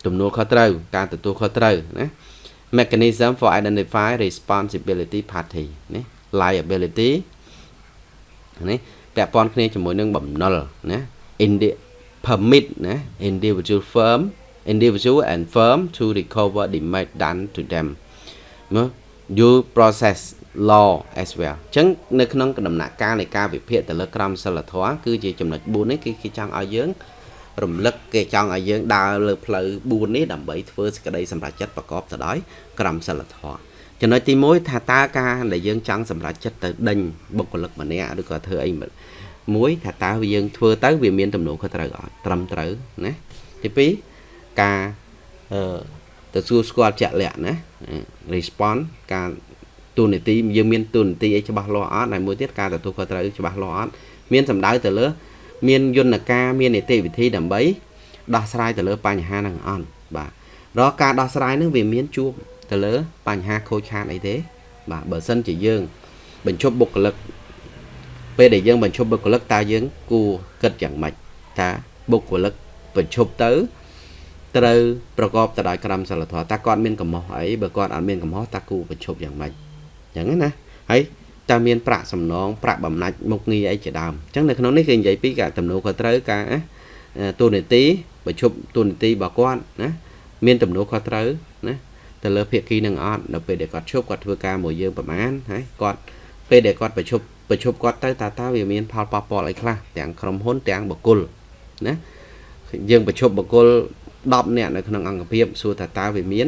ទំនួលខុសត្រូវការទទួលខុសត្រូវណា mechanism for identify responsibility party ណា liability នេះពាក់ព័ន្ធគ្នាជាមួយនឹងបំណុលណា permit ណា individual firm individual and firm to recover damage done to them មើ due process law as well អញ្ចឹងនៅក្នុងដំណាក់កាលនៃការវិភាគទៅលើក្រមសីលធម៌គឺជាចំណុច4នេះគឺគេចង់ឲ្យយើងរំលឹកគេចង់ឲ្យយើងដើរលើផ្លូវ4នេះដើម្បីធ្វើសេចក្តីសម្រេចចិត្តប្រកបទៅដោយក្រមសីលធម៌ចំណុចទី1ថាតើការដែលយើងចង់សម្រេចចិត្តទៅដេញបុគ្គលិកម្នាក់ឬក៏ធ្វើអីមួយថាតើយើងធ្វើទៅវាមានទំនួលខុសត្រូវអត់ត្រឹមត្រូវណាទី2ការអឺ ទទួលស្គាល់ជាក់លាក់ណា response ការទូនីតិយើងមានទូនីតិអីច្បាស់លាស់អត់ហើយមួយទៀតការទទួលខុសត្រូវច្បាស់លាស់អត់មានសម្ដៅទៅលើ មានយន្តការមាននីតិវិធីដើម្បីដោះស្រាយទៅលើបញ្ហាហ្នឹងអត់បាទរកការដោះស្រាយហ្នឹងវាមានជួបទៅលើបញ្ហាខូចខាតអីទេ បាទបើសិនជាយើង បញ្ឈប់បុគ្គលិកពេលដែលយើងបញ្ឈប់បុគ្គលិកតើយើងគួរគិតយ៉ាងម៉េចថាបុគ្គលិកបញ្ឈប់ទៅ ត្រូវប្រកបទៅដោយក្រមសីលធម៌តើគាត់មានកំហុសអីបើគាត់អត់មានកំហុសតើគូបញ្ឈប់យ៉ាងម៉េចអញ្ចឹងណាហើយតើមានប្រាក់សំណងប្រាក់បំណាច់មុខងារអីជាដើមអញ្ចឹងនៅក្នុងនេះគឺនិយាយពីការទំនួលខុសត្រូវការទូនីតិបញ្ឈប់ទូនីតិរបស់គាត់ណាមានទំនួលខុសត្រូវណាទៅលើភាគីនឹងអត់នៅពេលដែលគាត់ឈប់គាត់ធ្វើការមួយយើងប្រហែលហើយគាត់ពេលដែលគាត់បញ្ឈប់បញ្ឈប់គាត់ទៅតើតើវាមានផលប៉ះពាល់អីខ្លះទាំងក្រុមហ៊ុនទាំងបុគ្គលណាយើងបញ្ឈប់បុគ្គល 10នាក់នៅក្នុងអង្គភាពសួរថាតើវាមាន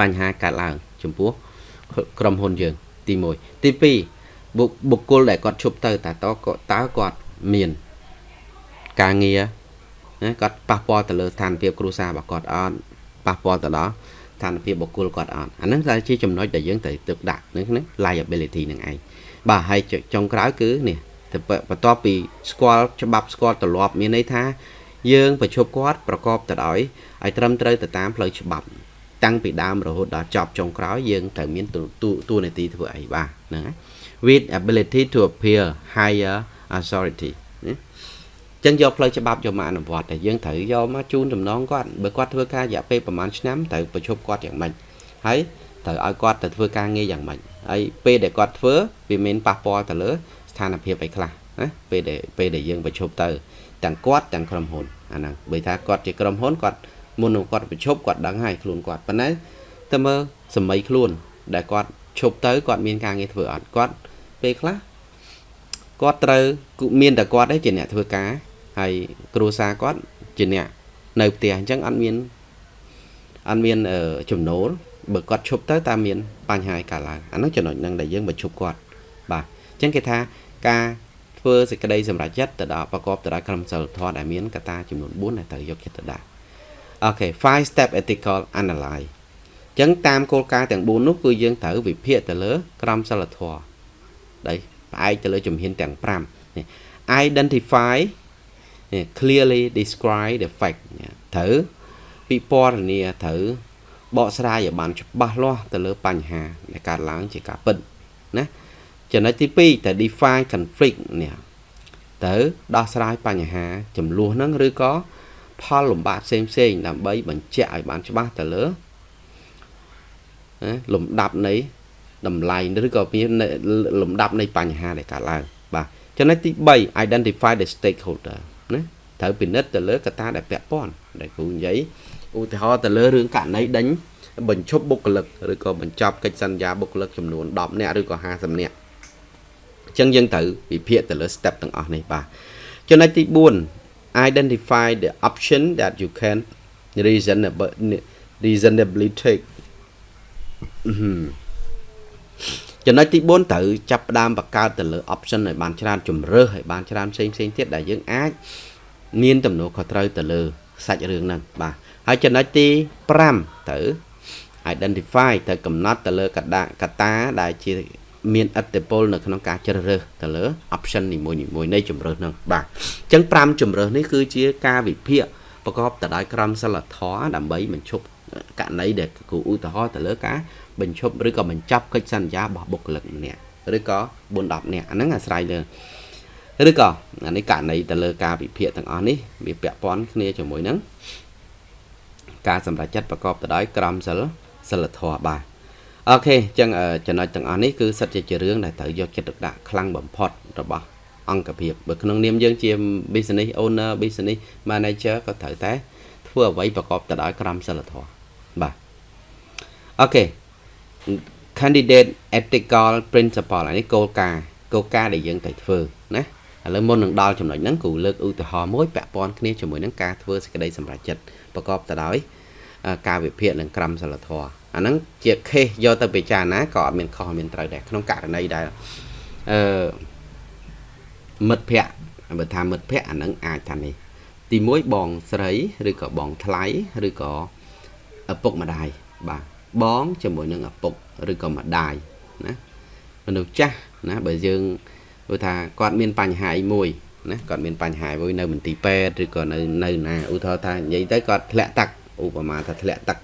បញ្ហាកើតឡើង ចំពោះក្រុមហ៊ុនយើង ទី1ទី2បុគ្គលដែលគាត់ឈប់ទៅតើតើគាត់មានការងារណាគាត់ប៉ះពាល់ទៅលើស្ថានភាពគ្រួសាររបស់គាត់អត់ប៉ះពាល់ទៅដល់ស្ថានភាពបុគ្គលគាត់អត់អាហ្នឹងតែជាចំណុចដែលយើងត្រូវទឹកដាក់នឹង liability នឹងឯងបាទហើយចុងក្រោយគឺនេះបន្ទាប់ពីស្គាល់ច្បាប់ស្គាល់ទម្លាប់មានន័យថា យើងប្រជុំគាត់ប្រកបទៅដោយឲ្យត្រឹមត្រូវទៅតាមផ្លូវច្បាប់តាំងពីដើមរហូតដល់ចប់ចុងក្រោយយើងត្រូវមានទួនាទីធ្វើអីបាទហ្នឹងហើយ with ability to appeal higher authority ចឹងយកផ្លូវច្បាប់យកមកអនុវត្តតែយើងត្រូវយកមកជូនដំណងគាត់បើគាត់ធ្វើការរយៈពេលប្រហែលឆ្នាំត្រូវប្រជុំគាត់យ៉ាងម៉េចហើយត្រូវឲ្យគាត់ទៅធ្វើការងារយ៉ាងម៉េចហើយពេលដែលគាត់ធ្វើវាមានប៉ះពាល់ទៅលើស្ថានភាពអីខ្លះណាពេលដែលពេលដែលយើងប្រជុំទៅ ទាំងគាត់ទាំងក្រុមហ៊ុនអាហ្នឹងបើថាគាត់ជាក្រុមហ៊ុនគាត់មុននឹងគាត់ប្រជុំគាត់ដឹងហើយខ្លួនគាត់ប៉ុន្តែតែមើលសម័យខ្លួន ដែលគាត់ឈប់ទៅគាត់មានការងារធ្វើអត់គាត់ពេលខ្លះគាត់ត្រូវមានតែគាត់ទេជាអ្នកធ្វើការហើយគ្រួសារគាត់ជាអ្នកនៅផ្ទះអញ្ចឹងអត់មានអត់មានចំណូលបើគាត់ឈប់ទៅតើមានបញ្ហាកើតឡើងអានោះចំណុចហ្នឹងដែលយើងបញ្ឈប់គាត់បាទអញ្ចឹងគេថាការ ធ្វើសេចក្តីសម្រេចចិត្តទៅដល់ប្រកបទៅដោយក្រមសីលធម៌ដែលមានកត្តាចំនួន4ដែលត្រូវយកចិត្តទៅដាក់អូខេ5 step ethical analyze អញ្ចឹងតាមគោលការណ៍ទាំង4នោះគឺយើងត្រូវវិភាគទៅលើក្រមសីលធម៌ដែលផ្អែកទៅលើជំហានទាំង5នេះ identify clearly describe the fact ត្រូវពិពណ៌នាត្រូវបកស្រាយឲ្យបានច្បាស់លាស់ទៅលើបញ្ហាដែលកើតឡើងជាការពិតណា ចំណុចទី2តើ define conflict នេះតើដោះស្រាយបញ្ហាចំនួនហ្នឹងឬក៏ផលលំបាកផ្សេងផ្សេងដើម្បីបញ្ជាក់ឲ្យបានច្បាស់ទៅលើលំដាប់នៃតម្លៃឬក៏មានលំដាប់នៃបញ្ហាដែលកើតឡើងបាទចំណុចទី3 identify the stakeholder ណាត្រូវពិនិត្យទៅលើកត្តាដែលពាក់ព័ន្ធដែលគ្រូនិយាយឧទាហរណ៍ទៅលើរឿងករណីដេញបញ្ឈប់បុគ្គលិកឬក៏បញ្ចប់កិច្ចសន្យាបុគ្គលិកចំនួន10នាក់ឬក៏50នាក់ អញ្ចឹងយើងត្រូវវិភាគទៅលើ step ទាំងអស់នេះបាទចំណុចទី4 identify the option that you can reasonably reasonably take ចំណុចទី4ត្រូវចាប់ផ្ដើមបង្កើតទៅលើ option ឲ្យបានច្រើនជំរើសឲ្យបានច្រើនផ្សេងផ្សេងទៀតដែលយើងអាចមានទំនួលខុសត្រូវទៅលើសាច់រឿងហ្នឹងបាទហើយចំណុចទី5ត្រូវ identify ត្រូវកំណត់ទៅលើកតាកតាដែលជា មានអត្តពលនៅក្នុងការជ្រើសរើសទៅលើ option នីមួយៗនៃជំរើសហ្នឹងបាទអញ្ចឹង5ជំរើសនេះគឺជាការវិភាគប្រកបទៅដោយក្រមសីលធម៌ដើម្បីបញ្ឈប់ករណីដែលគូឧទាហរណ៍ទៅលើការបញ្ឈប់ឬក៏បញ្ចប់កិច្ចសន្យារបស់បុគ្គលិកម្នាក់ឬក៏4 10នាក់អាហ្នឹងអាស្រ័យលើឬក៏អានេះករណីទៅលើការវិភាគទាំងអស់នេះវាពាក់ព័ន្ធគ្នាជាមួយនឹងការសម្រេចចិត្តប្រកបទៅដោយក្រមសិលសិលធម៌បាទ អូខេអញ្ចឹងចំណុចទាំងអស់នេះគឺសិតជាជារឿងដែលត្រូវយកចិត្តទុកដាក់ខ្លាំងបំផុតរបស់អង្គភាពបើក្នុងនាមយើងជា business owner business manager ក៏ត្រូវតែ ធ្វើអ្វីប្រកបទៅដោយក្រមសិលធម៌បាទអូខេ candidate ethical principle អានេះគោលការណ៍គោលការណ៍ដែលយើងត្រូវធ្វើណាឥឡូវមុននឹងដល់ចំណុចហ្នឹងគ្រូលើកឧទាហរណ៍មួយពាក់ព័ន្ធគ្នាជាមួយនឹងការធ្វើសេចក្តីសម្រេចចិត្តប្រកបទៅដោយ ការវិភាគនិងក្រមសីលធម៌អាហ្នឹងជា case យកទៅពិចារណាក៏អត់មានខុសមានត្រូវដែរក្នុងករណីដែលអឺមិត្តភ័ក្តិបើថាមិត្តភ័ក្តិអាហ្នឹងអាចថានេះទី1បងស្រីឬក៏បងថ្លៃឬក៏ឪពុកម្ដាយបាទបងជាមួយនឹងឪពុកឬក៏ម្ដាយណាមនុស្សចាស់ណាបើយើងព្រោះថាគាត់មានបញ្ហាអីមួយណាគាត់មានបញ្ហាមួយនៅមន្ទីរពេទ្យឬក៏នៅនៅណាឧទាហរណ៍ថានិយាយទៅគាត់ធ្លាក់ទឹក ឧបមាថាធ្លាក់ទឹក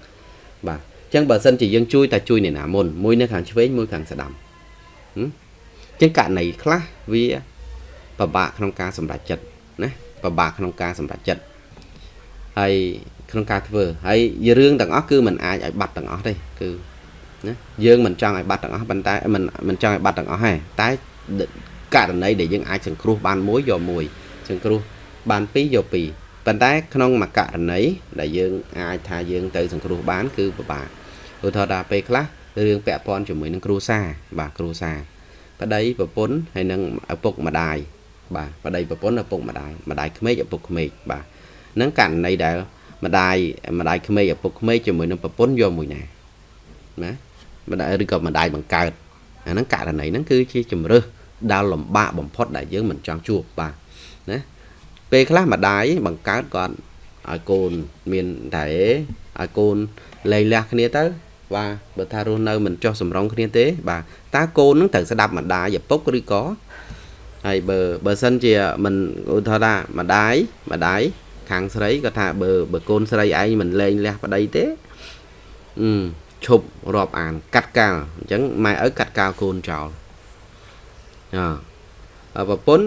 បាទអញ្ចឹងបើសិនជាយើងជួយតែជួយអ្នកណាមុនមួយនៅខាងឆ្វេងមួយខាងស្ដាំអញ្ចឹងករណីខ្លះវាពិបាកក្នុងការសម្រេចចិត្តណាពិបាកក្នុងការសម្រេចចិត្តហើយក្នុងការធ្វើហើយរឿងទាំងអស់គឺมันអាចឲ្យបាត់ទាំងអស់ទេគឺណាយើងមិនចង់ឲ្យបាត់ទាំងអស់ប៉ុន្តែមិនមិនចង់ឲ្យបាត់ទាំងអស់ទេតែករណីដែលយើងអាចសង្គ្រោះបានមួយយកមួយសង្គ្រោះបានពីរយកពីរ ប៉ុន្តែក្នុងមួយករណីដែលយើងអាចថាយើងទៅសង្គ្រោះបាន គឺពិបាកឧទាហរណ៍ថាពេលខ្លះរឿងពាក់ព័ន្ធជាមួយនឹងគ្រួសារបាទគ្រួសារប្តីប្រពន្ធហើយនឹងឪពុកម្ដាយបាទប្តីប្រពន្ធឪពុកម្ដាយម្ដាយក្មេកឪពុកក្មេកបាទហ្នឹងករណីដែលម្ដាយម្ដាយក្មេកឪពុកក្មេកជាមួយនឹងប្រពន្ធយកមួយណាណាម្ដាយឬក៏ម្ដាយបង្កើតអាហ្នឹងករណីហ្នឹងគឺជាជំរើសដែលលំបាកបំផុតដែលយើងមិនចង់ជួបបាទណា ពេលខ្លះម្ដាយបង្កើតគាត់ឲ្យកូនមានតែឲ្យកូនលែងលះគ្នាទៅបាទបើថារស់នៅមិនចោះសម្រងគ្នាទេ បាទតើកូននឹងត្រូវស្ដាប់ម្ដាយឪពុកឬក៏ហើយបើបើសិនជាមិនឧទាហរណ៍ថាម្ដាយម្ដាយខាងស្រីគាត់ថាបើបើកូនស្រីឯងមិនលែងលះប្តីទេអឺឈប់រាប់អាន កាត់កាលអញ្ចឹងម៉ែឪកាត់កាលកូនចោលអ ប្រពន្ធ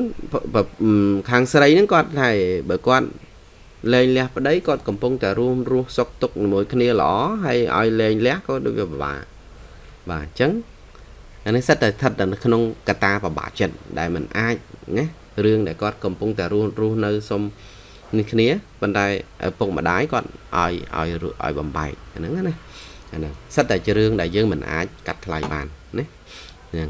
ខាងស្រីហ្នឹងគាត់ថាបើគាត់លែងលះប្តីគាត់កំពុងតែរួមរស់សុខទុក្ខជាមួយគ្នាល្អហើយឲ្យលែងលះក៏ដូចវាពិបាកបាទអញ្ចឹងអានេះសិតតែស្ថិតនៅក្នុងកតាបបាក់ចិត្តដែលมันអាចណារឿងដែលគាត់កំពុងតែរស់រស់នៅសុំនេះគ្នាប៉ុន្តែឪពុកម្ដាយគាត់ឲ្យឲ្យឲ្យបំបែកអាហ្នឹងណាអាហ្នឹងសិតតែជារឿងដែលយើងមិនអាចកាត់ថ្លៃបានណាហ្នឹង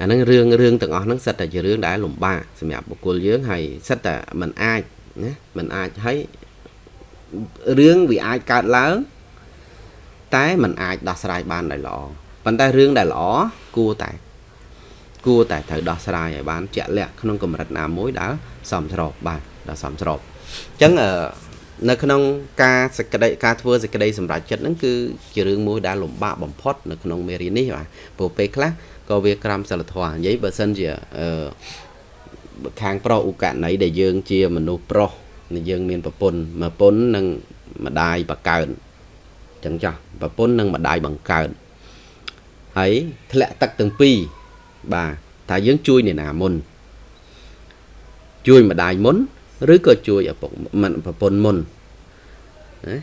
អាហ្នឹងរឿងរឿងទាំងអស់ហ្នឹងសិតតែជារឿងដែលលំបាកសម្រាប់បុគ្គលយើងហើយសិតតែมันអាចណាมันអាចហើយរឿងវាអាចកើតឡើងតែมันអាចដោះស្រាយបានដោយល្អប៉ុន្តែរឿងដែលល្អគួរតែគួរតែត្រូវដោះស្រាយឲ្យបានជាក់លាក់ក្នុងកម្រិតណាមួយដែលសមស្របបាទដែលសមស្របអញ្ចឹងនៅក្នុងការសេចក្តីការធ្វើសេចក្តីសម្រេចចិត្តហ្នឹងគឺជារឿងមួយដែលលំបាកបំផុតនៅក្នុងមេរៀននេះបាទព្រោះពេលខ្លះ ក៏វាក្រំសិលធម៌និយាយបើសិនជាអឺខាងប្រុសឧកណីដែលយើងជាមនុស្សប្រុសយើងមានប្រពន្ធប្រពន្ធនិងម្ដាយបកើនចឹងចាស់ប្រពន្ធនិងម្ដាយបង្កើតហើយធ្លាក់ទឹកទាំងពីរបាទថាយើងជួយអ្នកណាមុនជួយម្ដាយមុនឬក៏ជួយឪពុកមិនប្រពន្ធមុនណា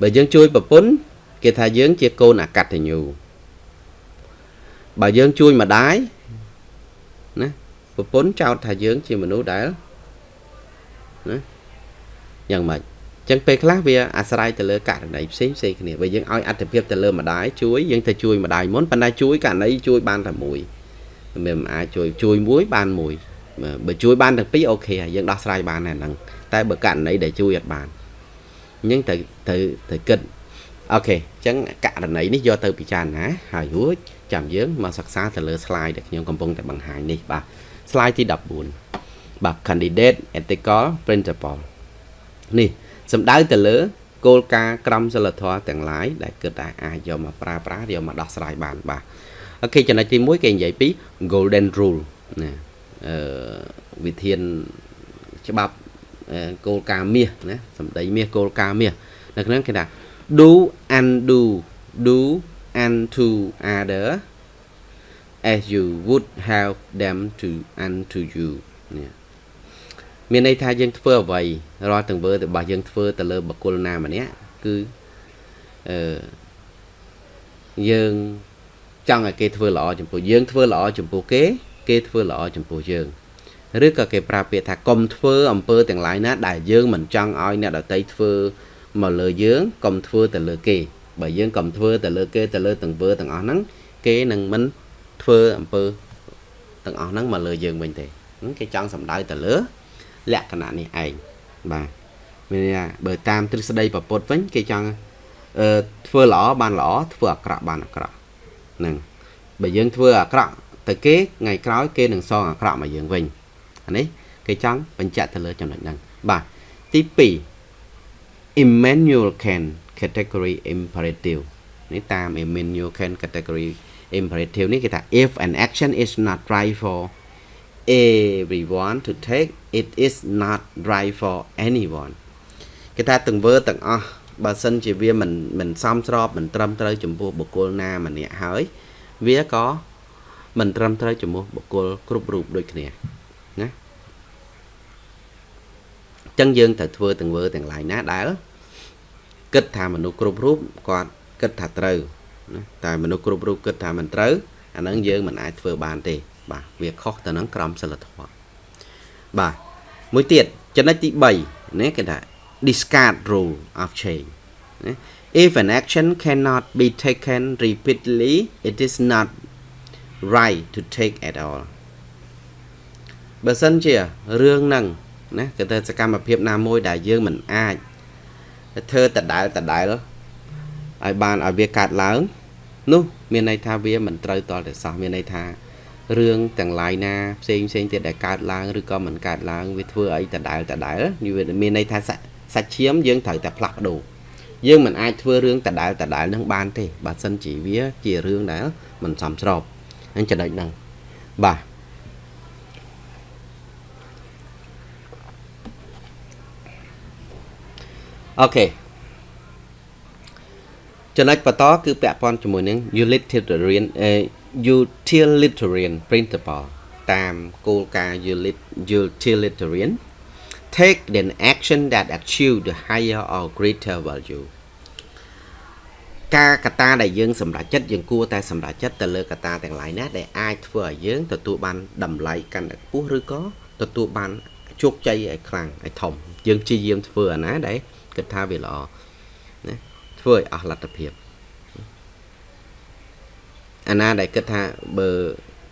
បើយើងជួយប្រពន្ធគេថាយើងជាកូនអកតញ្ញូ បើយើងជួយម្ដាយណាប្រពន្ធចោទថាយើងជាមនុស្សដែលណាយ៉ាងម៉េចចឹងពេលខ្លះវាអាស្រ័យទៅលើករណីផ្សេងផ្សេងគ្នាបើយើងឲ្យអត្ថភាពទៅលើម្ដាយជួយយើងទៅជួយម្ដាយមុនប៉ុន្តែជួយករណីជួយបានតែមួយមិនអាចជួយជួយមួយបានមួយបើជួយបានទាំងពីរអូខេហើយយើងដោះស្រាយបានហើយហ្នឹងតែបើករណីដែលជួយអត់បានអញ្ចឹងត្រូវត្រូវត្រូវគិតអូខេអញ្ចឹងករណីនេះយកទៅពិចារណាហើយរួច ចាំយើងមកសិក្សាទៅលើ slide ដែលខ្ញុំកំពុងតែបង្ហាញនេះបាទ slide ទី14បាទ candidate ethical principle នេះសំដៅទៅលើគោលការណ៍ក្រមសីលធម៌ទាំងឡាយដែលគិតថាអាចយកមកប្រើប្រាស់យកមកដោះស្រាយបានបាទអូខេចំណុចទី1គេនិយាយពី golden rule ណាអឺវិធានច្បាប់គោលការណ៍មាសណាសម្ដីមាសគោលការណ៍មាសនៅក្នុងគេថា do undo do unto other as you would have them to unto you នេះមានន័យថាយើងធ្វើអ្វីរាល់ទាំងវើរបស់យើងធ្វើទៅលើបុគ្គលណាម្នាក់គឺអឺយើងចង់ឲ្យគេធ្វើល្អចំពោះយើងធ្វើល្អចំពោះគេគេធ្វើល្អចំពោះយើងឬក៏គេប្រើពាក្យថាកុំធ្វើអំពើទាំងឡាយណាដែលយើងមិនចង់ឲ្យអ្នកដតីធ្វើមកលើយើងកុំធ្វើទៅលើគេ បើយើងកុំធ្វើទៅលើគេទៅលើទាំងវើទាំងអស់ហ្នឹងគេនឹងមិនធ្វើធ្វើអំពើទាំងអស់ហ្នឹងមកលើយើងវិញទេគេចង់សំដៅទៅលើលក្ខណៈនេះឯងបាទមានថាបើតាមទ្រឹស្ដីប្រពុតវិញគេចង់អឺធ្វើល្អបានល្អធ្វើអាក្រក់បានអាក្រក់ហ្នឹងបើយើងធ្វើអាក្រក់ទៅគេថ្ងៃក្រោយគេនឹងសងអាក្រក់មកយើងវិញអានេះគេចង់បញ្ជាក់ទៅលើចំណុចហ្នឹងបាទទី2 Emmanuel Kant category imperative នេះតាម Emmanuel Kant category imperative នេះគេថា if an action is not right for everyone to take it is not right for anyone គេថាទាំងវើទាំងអស់បើសិនជាវាមិនមិនសមស្របមិនត្រឹមត្រូវចំពោះបុគ្គលណាម្នាក់ហើយវាក៏មិនត្រឹមត្រូវចំពោះបុគ្គលគ្រប់រូបដូចគ្នាណាអញ្ចឹងយើងត្រូវធ្វើទាំងវើទាំងឡាយណាដែល គិតថាមនុស្សគ្រប់រូបគាត់គិតថាត្រូវណាតែមនុស្សគ្រប់រូបគិតថាមិនត្រូវអាហ្នឹងយើងមិនអាចធ្វើបានទេ បាទវាខុសទៅនឹងក្រមសីលធម៌បាទមួយទៀតចំណុចទី3ណាគេថា discard rule of change ណា if an action cannot be taken repeatedly it is not right to take at all បើសិនជារឿងហ្នឹងណាគឺទៅសកម្មភាពណាមួយដែលយើងមិនអាច ធ្វើដដែលដដែលឲ្យបានឲ្យវាកើតឡើងនោះមានន័យថាវាមិនត្រូវតតែសោះមានន័យថារឿងទាំងឡាយណាផ្សេងផ្សេងទៀតដែលកើតឡើងឬក៏មិនកើតឡើងវាធ្វើអីដដែលដដែលវាមានន័យថាសាច់ឈាមយើងត្រូវតែផ្លាស់ប្ដូរយើងមិនអាចធ្វើរឿងដដែលដដែលនឹងបានទេបើសិនជាវាជារឿងដែលមិនសមស្របអញ្ចឹងចំណុចហ្នឹងបាទ អូខេចំណុចបន្តគឺពាក់ព័ន្ធជាមួយនឹង utilitarian utilitarian principle តាមគោលការណ៍ utilitarian take an action that achieve the higher or greater value ការកត្តាដែលយើងសម្រេចចិត្តយើងគួរតែសម្រេចចិត្តទៅលើកត្តាទាំងឡាយណាដែលអាចធ្វើឲ្យយើងទទួលបានតម្លៃកាន់តែខ្ពស់ឬក៏ទទួលបានជោគជ័យឲ្យខ្លាំងឲ្យធំយើងព្យាយាមធ្វើអាណាដែល គិតថាវាល្អណាធ្វើឲ្យអស់លទ្ធភាពអាណាដែលគិតថាបើ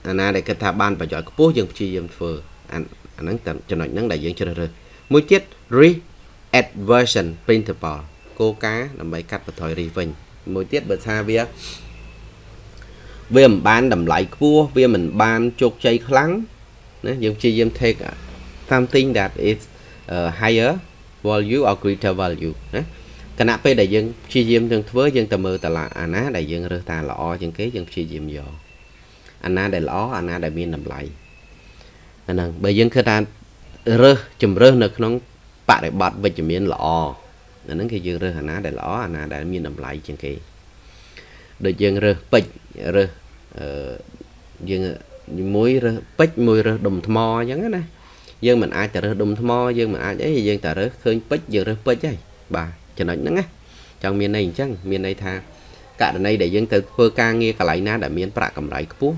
អាណាដែលគិតថាបានប្រយោជន៍ខ្ពស់យើងព្យាយាមធ្វើអាហ្នឹងចំណុចហ្នឹងដែលយើងជ្រើសរើសមួយទៀត re-adversion principle គោលការណ៍ដើម្បីកាត់បន្ថយ risk វិញមួយទៀតបើថាវាវាមិនបានតម្លៃខ្ពស់វាមិនបានជោគជ័យខ្លាំងណាយើងព្យាយាម take something that is uh, higher value or greater value ណាគណៈពេលដែលយើងព្យាយាមនឹងធ្វើយើងទៅមើលតឡាអាណាដែលយើងរើសតាល្អជាងគេយើងព្យាយាមយកអាណាដែលល្អអាណាដែលមានតម្លៃអាហ្នឹងបើយើងគិតថារើសជំរើសនៅក្នុងបរិបត្តិវិជ្ជមានល្អអាហ្នឹងគឺយើងរើសអាណាដែលល្អអាណាដែលមានតម្លៃជាងគេដូចយើងរើសពេជ្ររើសអឺយើងមួយរើសពេជ្រមួយរើសដុំថ្មអញ្ចឹងណា យើងមិនអាចទៅរើសដុំថ្មយើងមិនអាចអីយើងតែរើសឃើញពេជ្រយើងរើសពេជ្រហើយបាទចំណុចហ្នឹងណាចង់មានន័យអញ្ចឹងមានន័យថាករណីដែលយើងទៅធ្វើការងារកន្លែងណាដែលមានប្រាក់កម្រៃខ្ពស់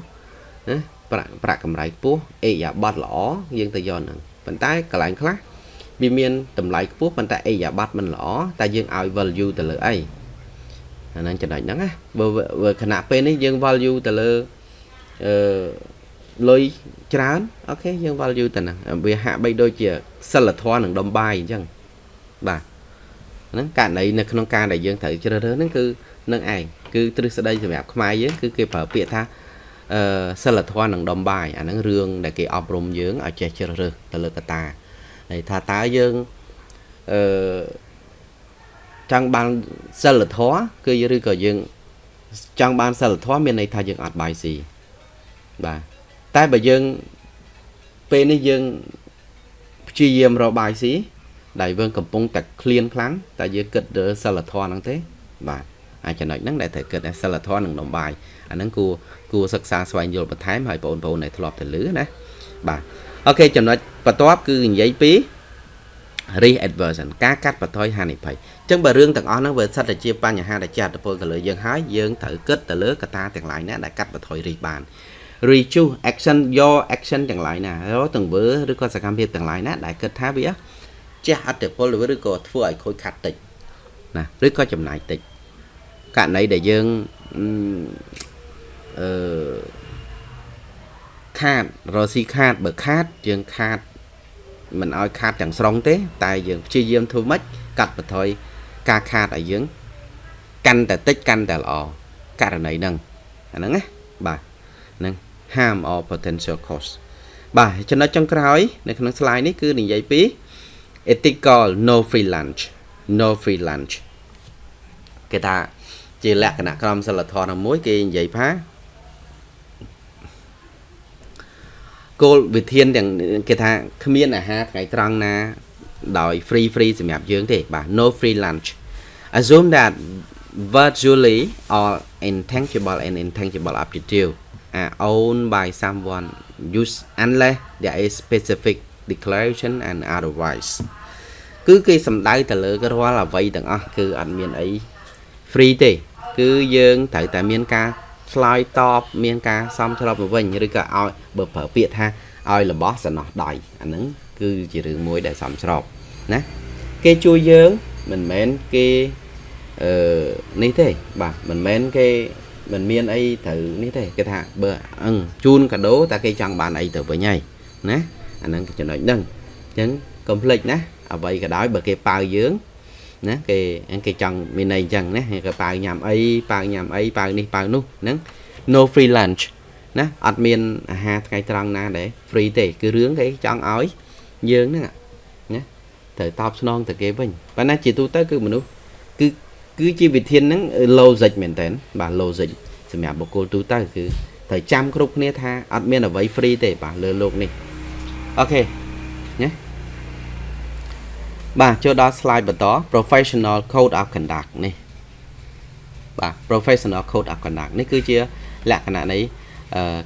ណាប្រាក់ប្រាក់កម្រៃខ្ពស់អេយ៉ាប័តល្អយើងទៅយកហ្នឹងប៉ុន្តែកន្លែងខ្លះវាមានតម្លៃខ្ពស់ប៉ុន្តែអេយ៉ាប័តមិនល្អតែយើងឲ្យ value ទៅលើអីអាហ្នឹងចំណុចហ្នឹងណាបើខណៈពេលនេះយើង value ទៅលើអឺ លុយច្រើនអូខេយើង value ទៅហ្នឹងវាហាក់បីដូចជាសិលធម៌នឹងដុំបាយអញ្ចឹងបាទហ្នឹងករណីនៅក្នុងការដែលយើងត្រូវជ្រើសរើសហ្នឹងគឺនឹងឯងគឺទ្រឹស្ដីសម្រាប់ខ្មែរយើងគឺគេប្រើពាក្យថាអឺសិលធម៌នឹងដំបាយអាហ្នឹងរឿងដែលគេអប់រំយើងឲ្យចេះជ្រើសរើសទៅលើកតាហើយថាតើយើងអឺចង់បានសិលធម៌គឺឬក៏យើងចង់បានសិលធម៌មានន័យថាយើងអត់បាយស៊ីបាទ តែបើយើងពេលនេះយើងព្យាយាមរកបាយស៊ីដែលយើងកំពុងតែឃ្លានខ្លាំងតែយើងគិតទៅសិលធម៌ហ្នឹងទេ បាទអាចចំណុចហ្នឹងដែលត្រូវគិតថាសិលធម៌នឹងនំបាយអាហ្នឹងគួរគួរសិក្សាស្វែងយល់បន្ថែមឲ្យបងប្អូនដែលធ្លាប់ទៅលឺណាបាទអូខេចំណុចបន្ទាប់គឺនិយាយពី risk aversion ការកាត់បន្ថយហានិភ័យអញ្ចឹងបើរឿងទាំងអស់ហ្នឹងវាសិតតែជាបញ្ហាដែលចាត់ទៅទៅលើយើងហើយយើងត្រូវគិតទៅលើកត្តាទាំងឡាយណាដែលកាត់បន្ថយ risk បាន reduce action your action ទាំងឡាយណាទាំងវើឬក៏សកម្មភាពទាំងឡាយណាដែលគិតថាវាជះអត្តពលឬក៏ធ្វើឲ្យខូចខាត់តិចណាឬក៏ចំណាយតិចករណីដែលយើងអឺខាតរកស៊ីខាតបើខាតយើងខាតមិនឲ្យខាតទាំងស្រុងទេ តែយើងព្យាយាមធ្វើម៉េចកាត់បន្ថយការខាតឲ្យយើងកាន់តែតិចកាន់តែល្អករណីហ្នឹងអាហ្នឹងណាបាទហ្នឹង harm or potential cost បាទចំណុចចុងក្រោយ នៅក្នុង slide នេះគឺនិយាយពី ethical no free lunch no free lunch គេថាជាលក្ខណៈក្រមសីលធម៌ណាមួយ គេនិយាយថាគោលវិធានទាំងគេថាគ្មានអាហារថ្ងៃត្រង់ណា ដោយ free free សម្រាប់យើងទេបាទ no free lunch assume that virtually all intangible and intangible aptitude are owned by someone use unless there is specific declaration and otherwise គឺគេសំដៅទៅលើរាល់អ្វីទាំងអស់គឺអត់មានអី free ទេ គឺយើងត្រូវតែមានការឆ្លើយតបមានការសំស្របទៅវិញឬក៏ឲ្យបើប្រើពាក្យថាឲ្យរបស់សំណោះដៃអាហ្នឹងគឺជារឿងមួយដែលសំស្របណាគេជួយយើងមិនមែនគេអឺនេះទេបាទមិនមែនគេ មិនមានអីត្រូវនេះទេគេថាបើអឹងជូនកាដូតែគេចង់បានអីទៅវិញហើយណាអាហ្នឹងចំណុចហ្នឹងអញ្ចឹងកុំភ្លេចណាអ្វីក៏ដោយបើគេប៉ៅយើងណាគេគេចង់មានន័យអញ្ចឹងណាគេប៉ៅញ៉ាំអីប៉ៅញ៉ាំអីប៉ៅនេះប៉ៅនោះហ្នឹង no free lunch ណាអត់មានអាហារថ្ងៃត្រង់ណាដែល free ទេគឺរឿងគេចង់ឲ្យយើងហ្នឹងណាត្រូវតបស្នងទៅគេវិញប៉ុន្តែជាទូទៅគឺមនុស្សគឺ គឺជាវិធានហ្នឹង logic មែនតើបាទ logic សម្រាប់បុគ្គលទូទៅគឺត្រូវចាំគ្រប់គ្នាថាអត់មានអ្វី free ទេបាទលើโลกនេះអូខេណាបាទចូលដល់ slide បន្ត professional code of conduct នេះបាទ professional code of conduct នេះគឺជាលក្ខណៈនៃ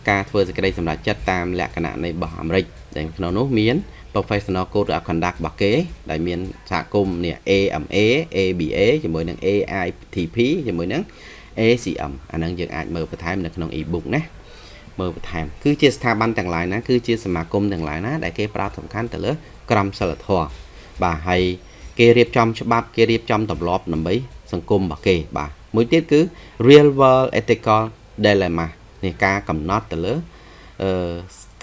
ការធ្វើសេចក្តីសម្រេចចិត្តតាមលក្ខណៈនៃរបស់អាមេរិកដែលក្នុងនោះមាន professional code of conduct របស់គេដែលមានសហគមន៍នេះ AMA ABA ជាមួយនឹង AITP ជាមួយនឹង ACM អាហ្នឹងយើងអាចមើលបន្ថែមនៅក្នុង e-book ណាមើលបន្ថែមគឺជាស្ថាប័នទាំងឡាយណាគឺជាសមាគមទាំងឡាយណាដែលគេផ្ដោតសំខាន់ទៅលើក្រមសីលធម៌បាទហើយគេរៀបចំច្បាប់គេរៀបចំទម្លាប់ដើម្បីសង្គមរបស់គេបាទមួយទៀតគឺ real world ethical dilemma នេះការកំណត់ទៅលើអឺ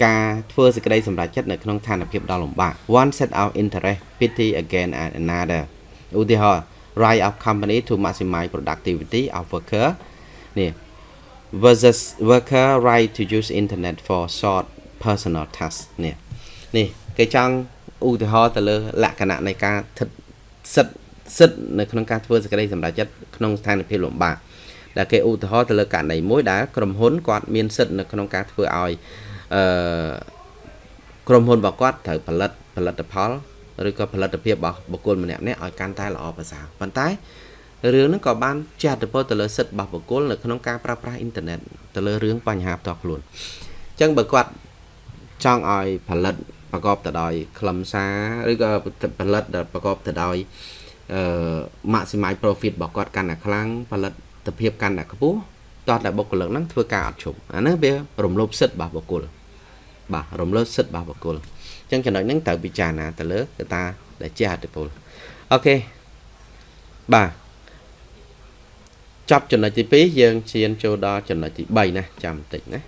ការធ្វើសេចក្តីសម្រេចចិត្តនៅក្នុងស្ថានភាពដ៏លំបាក one set out interest pity again and another ឧទាហរណ៍ right of company to maximize productivity of worker នេះ versus worker right to use internet for short personal tasks នេះនេះគេចង់ឧទាហរណ៍ទៅលើលក្ខណៈនៃការស្ថិតសិទ្ធសិទ្ធនៅក្នុងការធ្វើសេចក្តីសម្រេចចិត្តក្នុងស្ថានភាពលំបាកដែលគេឧទាហរណ៍ទៅលើករណីមួយដែលក្រុមហ៊ុនគាត់មានសិទ្ធនៅក្នុងការធ្វើឲ្យ អឺក្រុមហ៊ុនរបស់គាត់ត្រូវផលិតផលិតផលឬក៏ផលិតភាពរបស់បុគ្គលម្នាក់ៗឲ្យកាន់តែល្អប្រសើរប៉ុន្តែរឿងហ្នឹងក៏បានជះឥទ្ធិពលទៅលើសិទ្ធិរបស់បុគ្គលនៅក្នុងការប្រើប្រាស់អ៊ីនធឺណិតទៅលើរឿងបញ្ហាផ្ទាល់ខ្លួនអញ្ចឹងបើគាត់ចង់ឲ្យផលិតប្រកបទៅដោយខ្លឹមសារឬក៏ផលិតដែលប្រកបទៅដោយអឺ maximize profit របស់គាត់កាន់តែខ្លាំងផលិតភាពកាន់តែខ្ពស់តោះតែបុគ្គលិកហ្នឹងធ្វើការអត់ឈប់អានេះវារំលោភសិទ្ធិរបស់បុគ្គល បាទរំលោភសិទ្ធិរបស់បុគ្គលអញ្ចឹងចំណុចហ្នឹងត្រូវពិចារណាទៅលើកត្តាដែលជាអតិពលអូខេបាទចប់ចំណុចទី2យើងឈានចូលដល់ចំណុចទី3ណាចាំបន្តិចណា